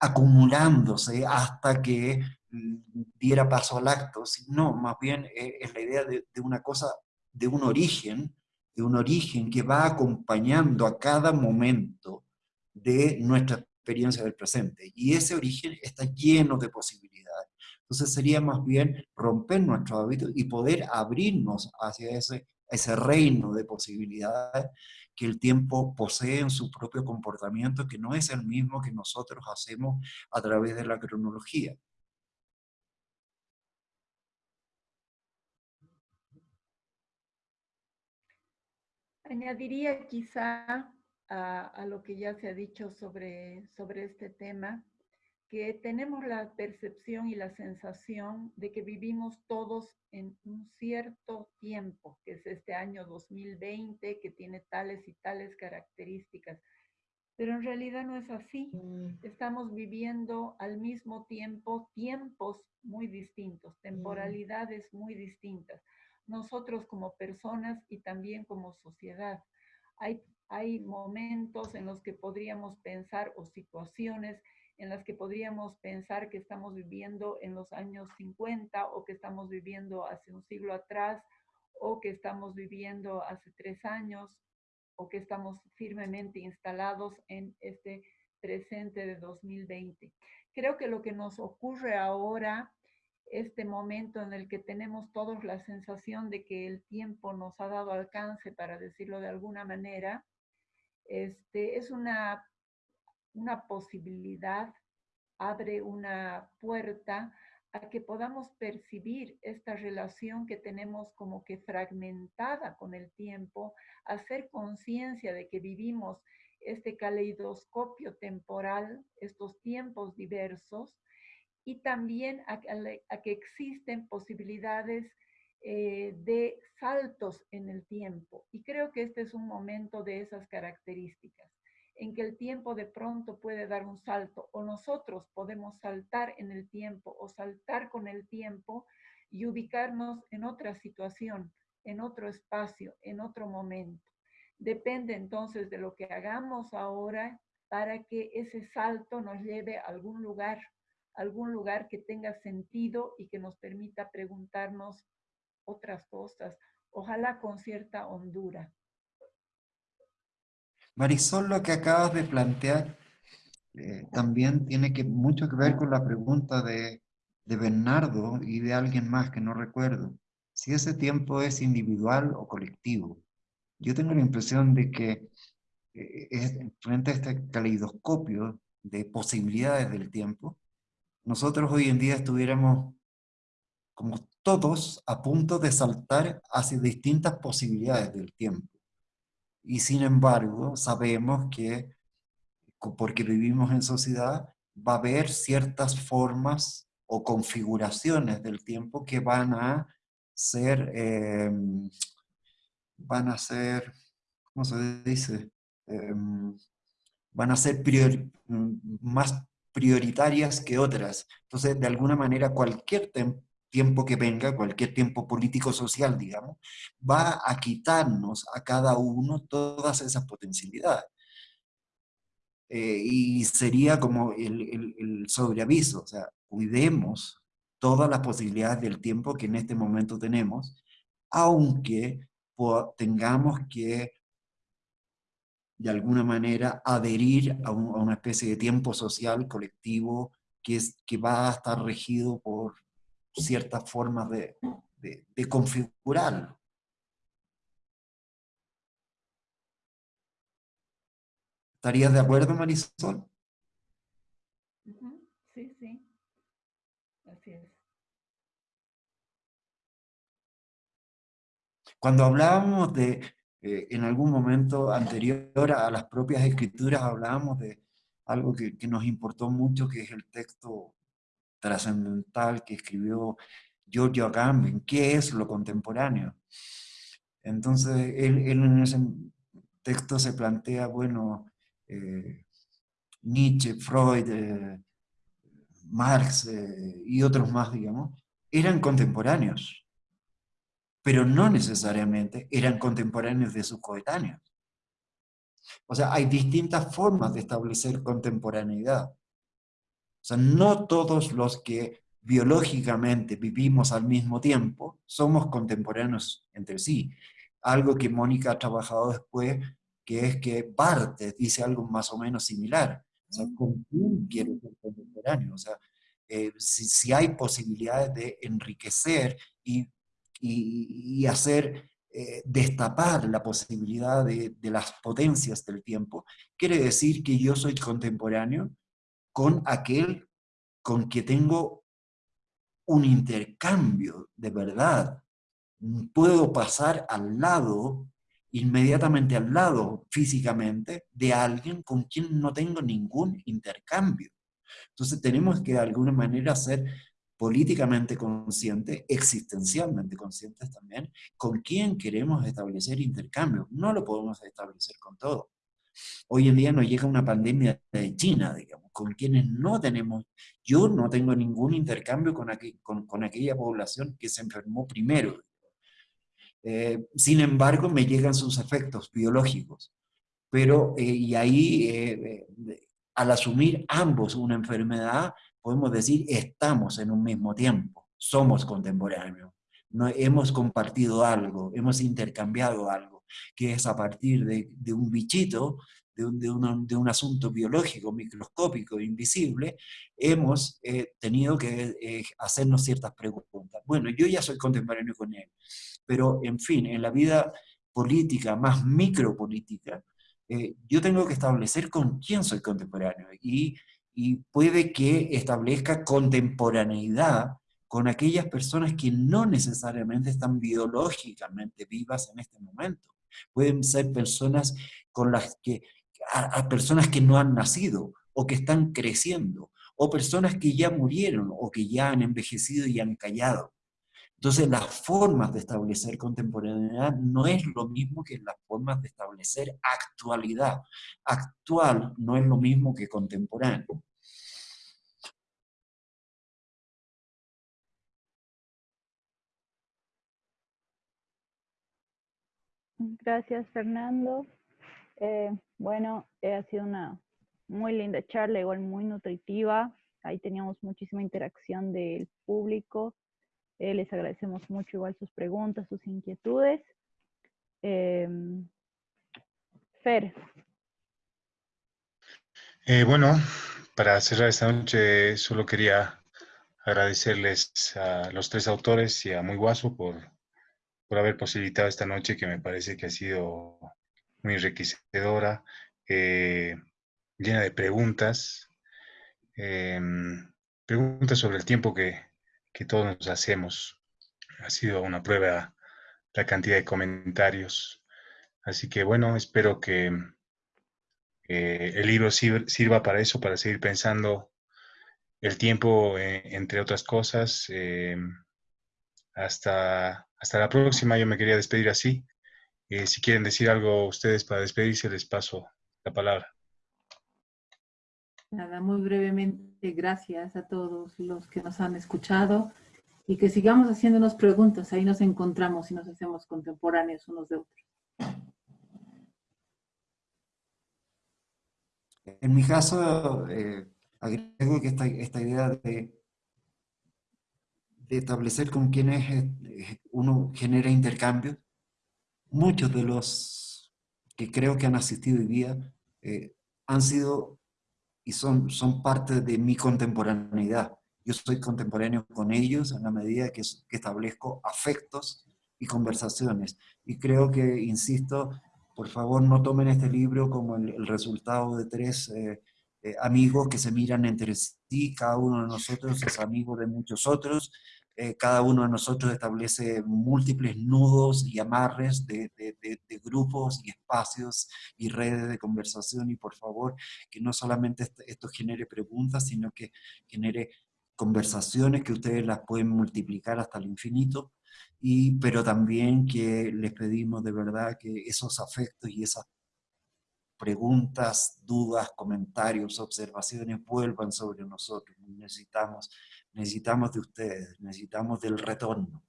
acumulándose hasta que mm, diera paso al acto, no, más bien eh, es la idea de, una cosa, de un origen, de un origen que va acompañando a cada momento de nuestra experiencia del presente. Y ese origen está lleno de posibilidades. Entonces sería más bien romper nuestros hábitos y poder abrirnos hacia ese, ese reino de posibilidades que el tiempo posee en su propio comportamiento, que no es el mismo que nosotros hacemos a través de la cronología. Añadiría quizá a, lo que ya se ha dicho sobre, sobre este tema, que tenemos la percepción y la sensación de que vivimos todos en un cierto tiempo, que es este año 2020, que tiene tales y tales características. Pero en realidad no es así. Mm. Estamos viviendo al mismo tiempo tiempos muy distintos, mm. temporalidades muy distintas nosotros como personas y también como sociedad. Hay, hay momentos en los que podríamos pensar o situaciones en las que podríamos pensar que estamos viviendo en los años 50 o que estamos viviendo hace un siglo atrás o que estamos viviendo hace tres años o que estamos firmemente instalados en este presente de 2020. Creo que lo que nos ocurre ahora este momento en el que tenemos todos la sensación de que el tiempo nos ha dado alcance, para decirlo de alguna manera, este, es una, una posibilidad, abre una puerta a que podamos percibir esta relación que tenemos como que fragmentada con el tiempo, hacer conciencia de que vivimos este caleidoscopio temporal, estos tiempos diversos, y también a, que existen posibilidades eh, de saltos en el tiempo. Y creo que este es un momento de esas características, en que el tiempo de pronto puede dar un salto o nosotros podemos saltar en el tiempo o saltar con el tiempo y ubicarnos en otra situación, en otro espacio, en otro momento. Depende entonces de lo que hagamos ahora para que ese salto nos lleve a algún lugar algún lugar que tenga sentido y que nos permita preguntarnos otras cosas, ojalá con cierta hondura. Marisol, lo que acabas de plantear eh, también tiene mucho que ver con la pregunta de, de Bernardo y de alguien más que no recuerdo. Si ese tiempo es individual o colectivo. Yo tengo la impresión de que eh, frente a este caleidoscopio de posibilidades del tiempo, nosotros hoy en día estuviéramos como todos a punto de saltar hacia distintas posibilidades del tiempo. Y sin embargo, sabemos que, porque vivimos en sociedad, va a haber ciertas formas o configuraciones del tiempo que van a ser, em, van a ser, ¿cómo se dice? Em, van a ser prior, más prioritarias que otras. Entonces, de alguna manera, cualquier tiempo que venga, cualquier tiempo político-social, digamos, va a quitarnos a cada uno todas esas potencialidades. Eh, y sería como el, el, sobreaviso, o sea, cuidemos todas las posibilidades del tiempo que en este momento tenemos, aunque tengamos que de alguna manera adherir a, una especie de tiempo social colectivo que, es, que va a estar regido por ciertas formas de, de, configurarlo. ¿Estarías de acuerdo, Marisol? Sí, sí. Así es. Cuando hablábamos de eh, en algún momento anterior a las propias escrituras hablábamos de algo que, que nos importó mucho, que es el texto trascendental que escribió Giorgio Agamben, ¿qué es lo contemporáneo? Entonces, él, en ese texto se plantea, bueno, eh, Nietzsche, Freud, eh, Marx y otros más, digamos, eran contemporáneos pero no necesariamente eran contemporáneos de sus coetáneos. O sea, hay distintas formas de establecer contemporaneidad. O sea, no todos los que biológicamente vivimos al mismo tiempo somos contemporáneos entre sí. Algo que Mónica ha trabajado después, que es que Barthes dice algo más o menos similar. O sea, ¿con quién quiero ser contemporáneo? O sea, eh, si, hay posibilidades de enriquecer y, y, hacer, eh, destapar la posibilidad de, de las potencias del tiempo, quiere decir que yo soy contemporáneo con aquel con que tengo un intercambio de verdad. Puedo pasar al lado, inmediatamente al lado físicamente, de alguien con quien no tengo ningún intercambio. Entonces tenemos que de alguna manera ser políticamente conscientes, existencialmente conscientes también, con quién queremos establecer intercambio. No lo podemos establecer con todo. Hoy en día nos llega una pandemia de China, digamos, con quienes no tenemos, yo no tengo ningún intercambio con, aquella población que se enfermó primero. Eh, sin embargo, me llegan sus efectos biológicos. Pero, eh, y ahí, eh, al asumir ambos una enfermedad, podemos decir, estamos en un mismo tiempo, somos contemporáneos. No, hemos compartido algo, hemos intercambiado algo que es a partir de, un bichito, de un, de, un, asunto biológico, microscópico, invisible, hemos eh, tenido que eh, hacernos ciertas preguntas. Bueno, yo ya soy contemporáneo con él, pero en fin, en la vida política, más micropolítica, eh, yo tengo que establecer con quién soy contemporáneo y, y puede que establezca contemporaneidad con aquellas personas que no necesariamente están biológicamente vivas en este momento. Pueden ser personas con las que, a, personas que no han nacido o que están creciendo, o personas que ya murieron o que ya han envejecido y han callado. Entonces las formas de establecer contemporaneidad no es lo mismo que las formas de establecer actualidad. Actual no es lo mismo que contemporáneo. Gracias, Fernando. Eh, bueno, eh, ha sido una muy linda charla, igual muy nutritiva. Ahí teníamos muchísima interacción del público. Eh, les agradecemos mucho igual sus preguntas, sus inquietudes. Em, Fer. bueno, para cerrar esta noche solo quería agradecerles a los tres autores y a Muy Guaso por por haber posibilitado esta noche que me parece que ha sido muy enriquecedora, eh, llena de preguntas, em, preguntas sobre el tiempo que, todos nos hacemos. Ha sido una prueba la cantidad de comentarios. Así que bueno, espero que eh, el libro sirva para eso, para seguir pensando el tiempo, eh, entre otras cosas. Em, hasta hasta la próxima, yo me quería despedir así. Eh, si quieren decir algo ustedes para despedirse, les paso la palabra. Nada, muy brevemente, gracias a todos los que nos han escuchado y que sigamos haciéndonos preguntas. Ahí nos encontramos y nos hacemos contemporáneos unos de otros. En mi caso, eh, agrego que esta idea de de establecer con quienes eh, uno genera intercambio. Muchos de los que creo que han asistido hoy día eh, han sido y son, son parte de mi contemporaneidad. Yo soy contemporáneo con ellos en la medida que, establezco afectos y conversaciones. Y creo que, insisto, por favor no tomen este libro como el, resultado de tres eh, amigos que se miran entre sí, cada uno de nosotros es amigo de muchos otros, eh, cada uno de nosotros establece múltiples nudos y amarres de, grupos y espacios y redes de conversación y por favor que no solamente esto genere preguntas, sino que genere conversaciones que ustedes las pueden multiplicar hasta el infinito, y, pero también que les pedimos de verdad que esos afectos y esas preguntas, dudas, comentarios, observaciones vuelvan sobre nosotros. Necesitamos necesitamos de ustedes, necesitamos del retorno.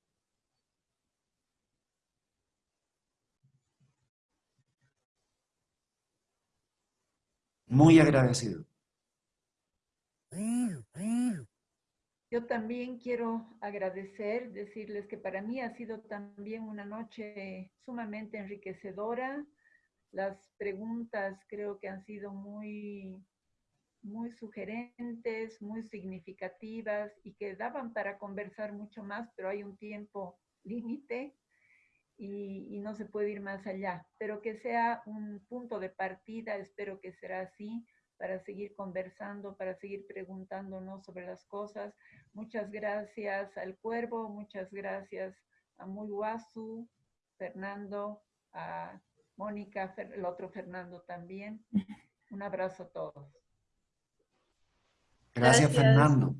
Muy agradecido. Yo también quiero agradecer, decirles que para mí ha sido también una noche sumamente enriquecedora, Las preguntas creo que han sido muy, muy sugerentes, muy significativas y que daban para conversar mucho más, pero hay un tiempo límite y, y, no se puede ir más allá. Pero que sea un punto de partida, espero que será así, para seguir conversando, para seguir preguntándonos sobre las cosas. Muchas gracias al Cuervo, muchas gracias a Muyuazu, Fernando, a Mónica, el otro Fernando también. Un abrazo a todos. Gracias, gracias. Fernando.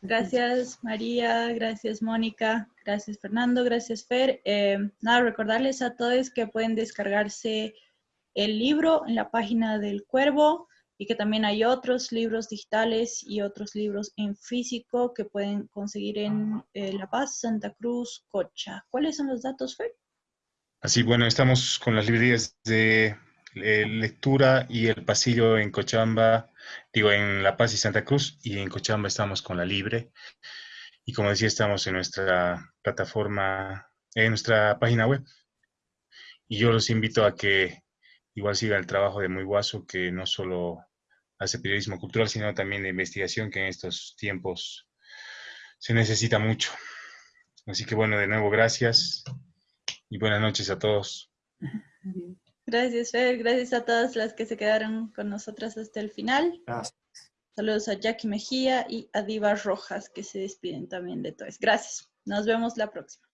Gracias María, gracias Mónica, gracias Fernando, gracias Fer. Eh, nada, recordarles a todos que pueden descargarse el libro en la página del Cuervo y que también hay otros libros digitales y otros libros en físico que pueden conseguir en eh, La Paz, Santa Cruz, Cocha. ¿Cuáles son los datos, Fer? Así, bueno, estamos con las librerías de eh, lectura y el pasillo en Cochabamba, digo, en La Paz y Santa Cruz, y en Cochabamba estamos con la Libre. Y como decía, estamos en nuestra plataforma, en nuestra página web. Y yo los invito a que igual siga el trabajo de Muy Guaso, que no solo hace periodismo cultural, sino también de investigación, que en estos tiempos se necesita mucho. Así que bueno, de nuevo, gracias y buenas noches a todos. Gracias, Fer. Gracias a todas las que se quedaron con nosotras hasta el final. Gracias. Saludos a Jackie Mejía y a Diva Rojas, que se despiden también de todos. Gracias. Nos vemos la próxima.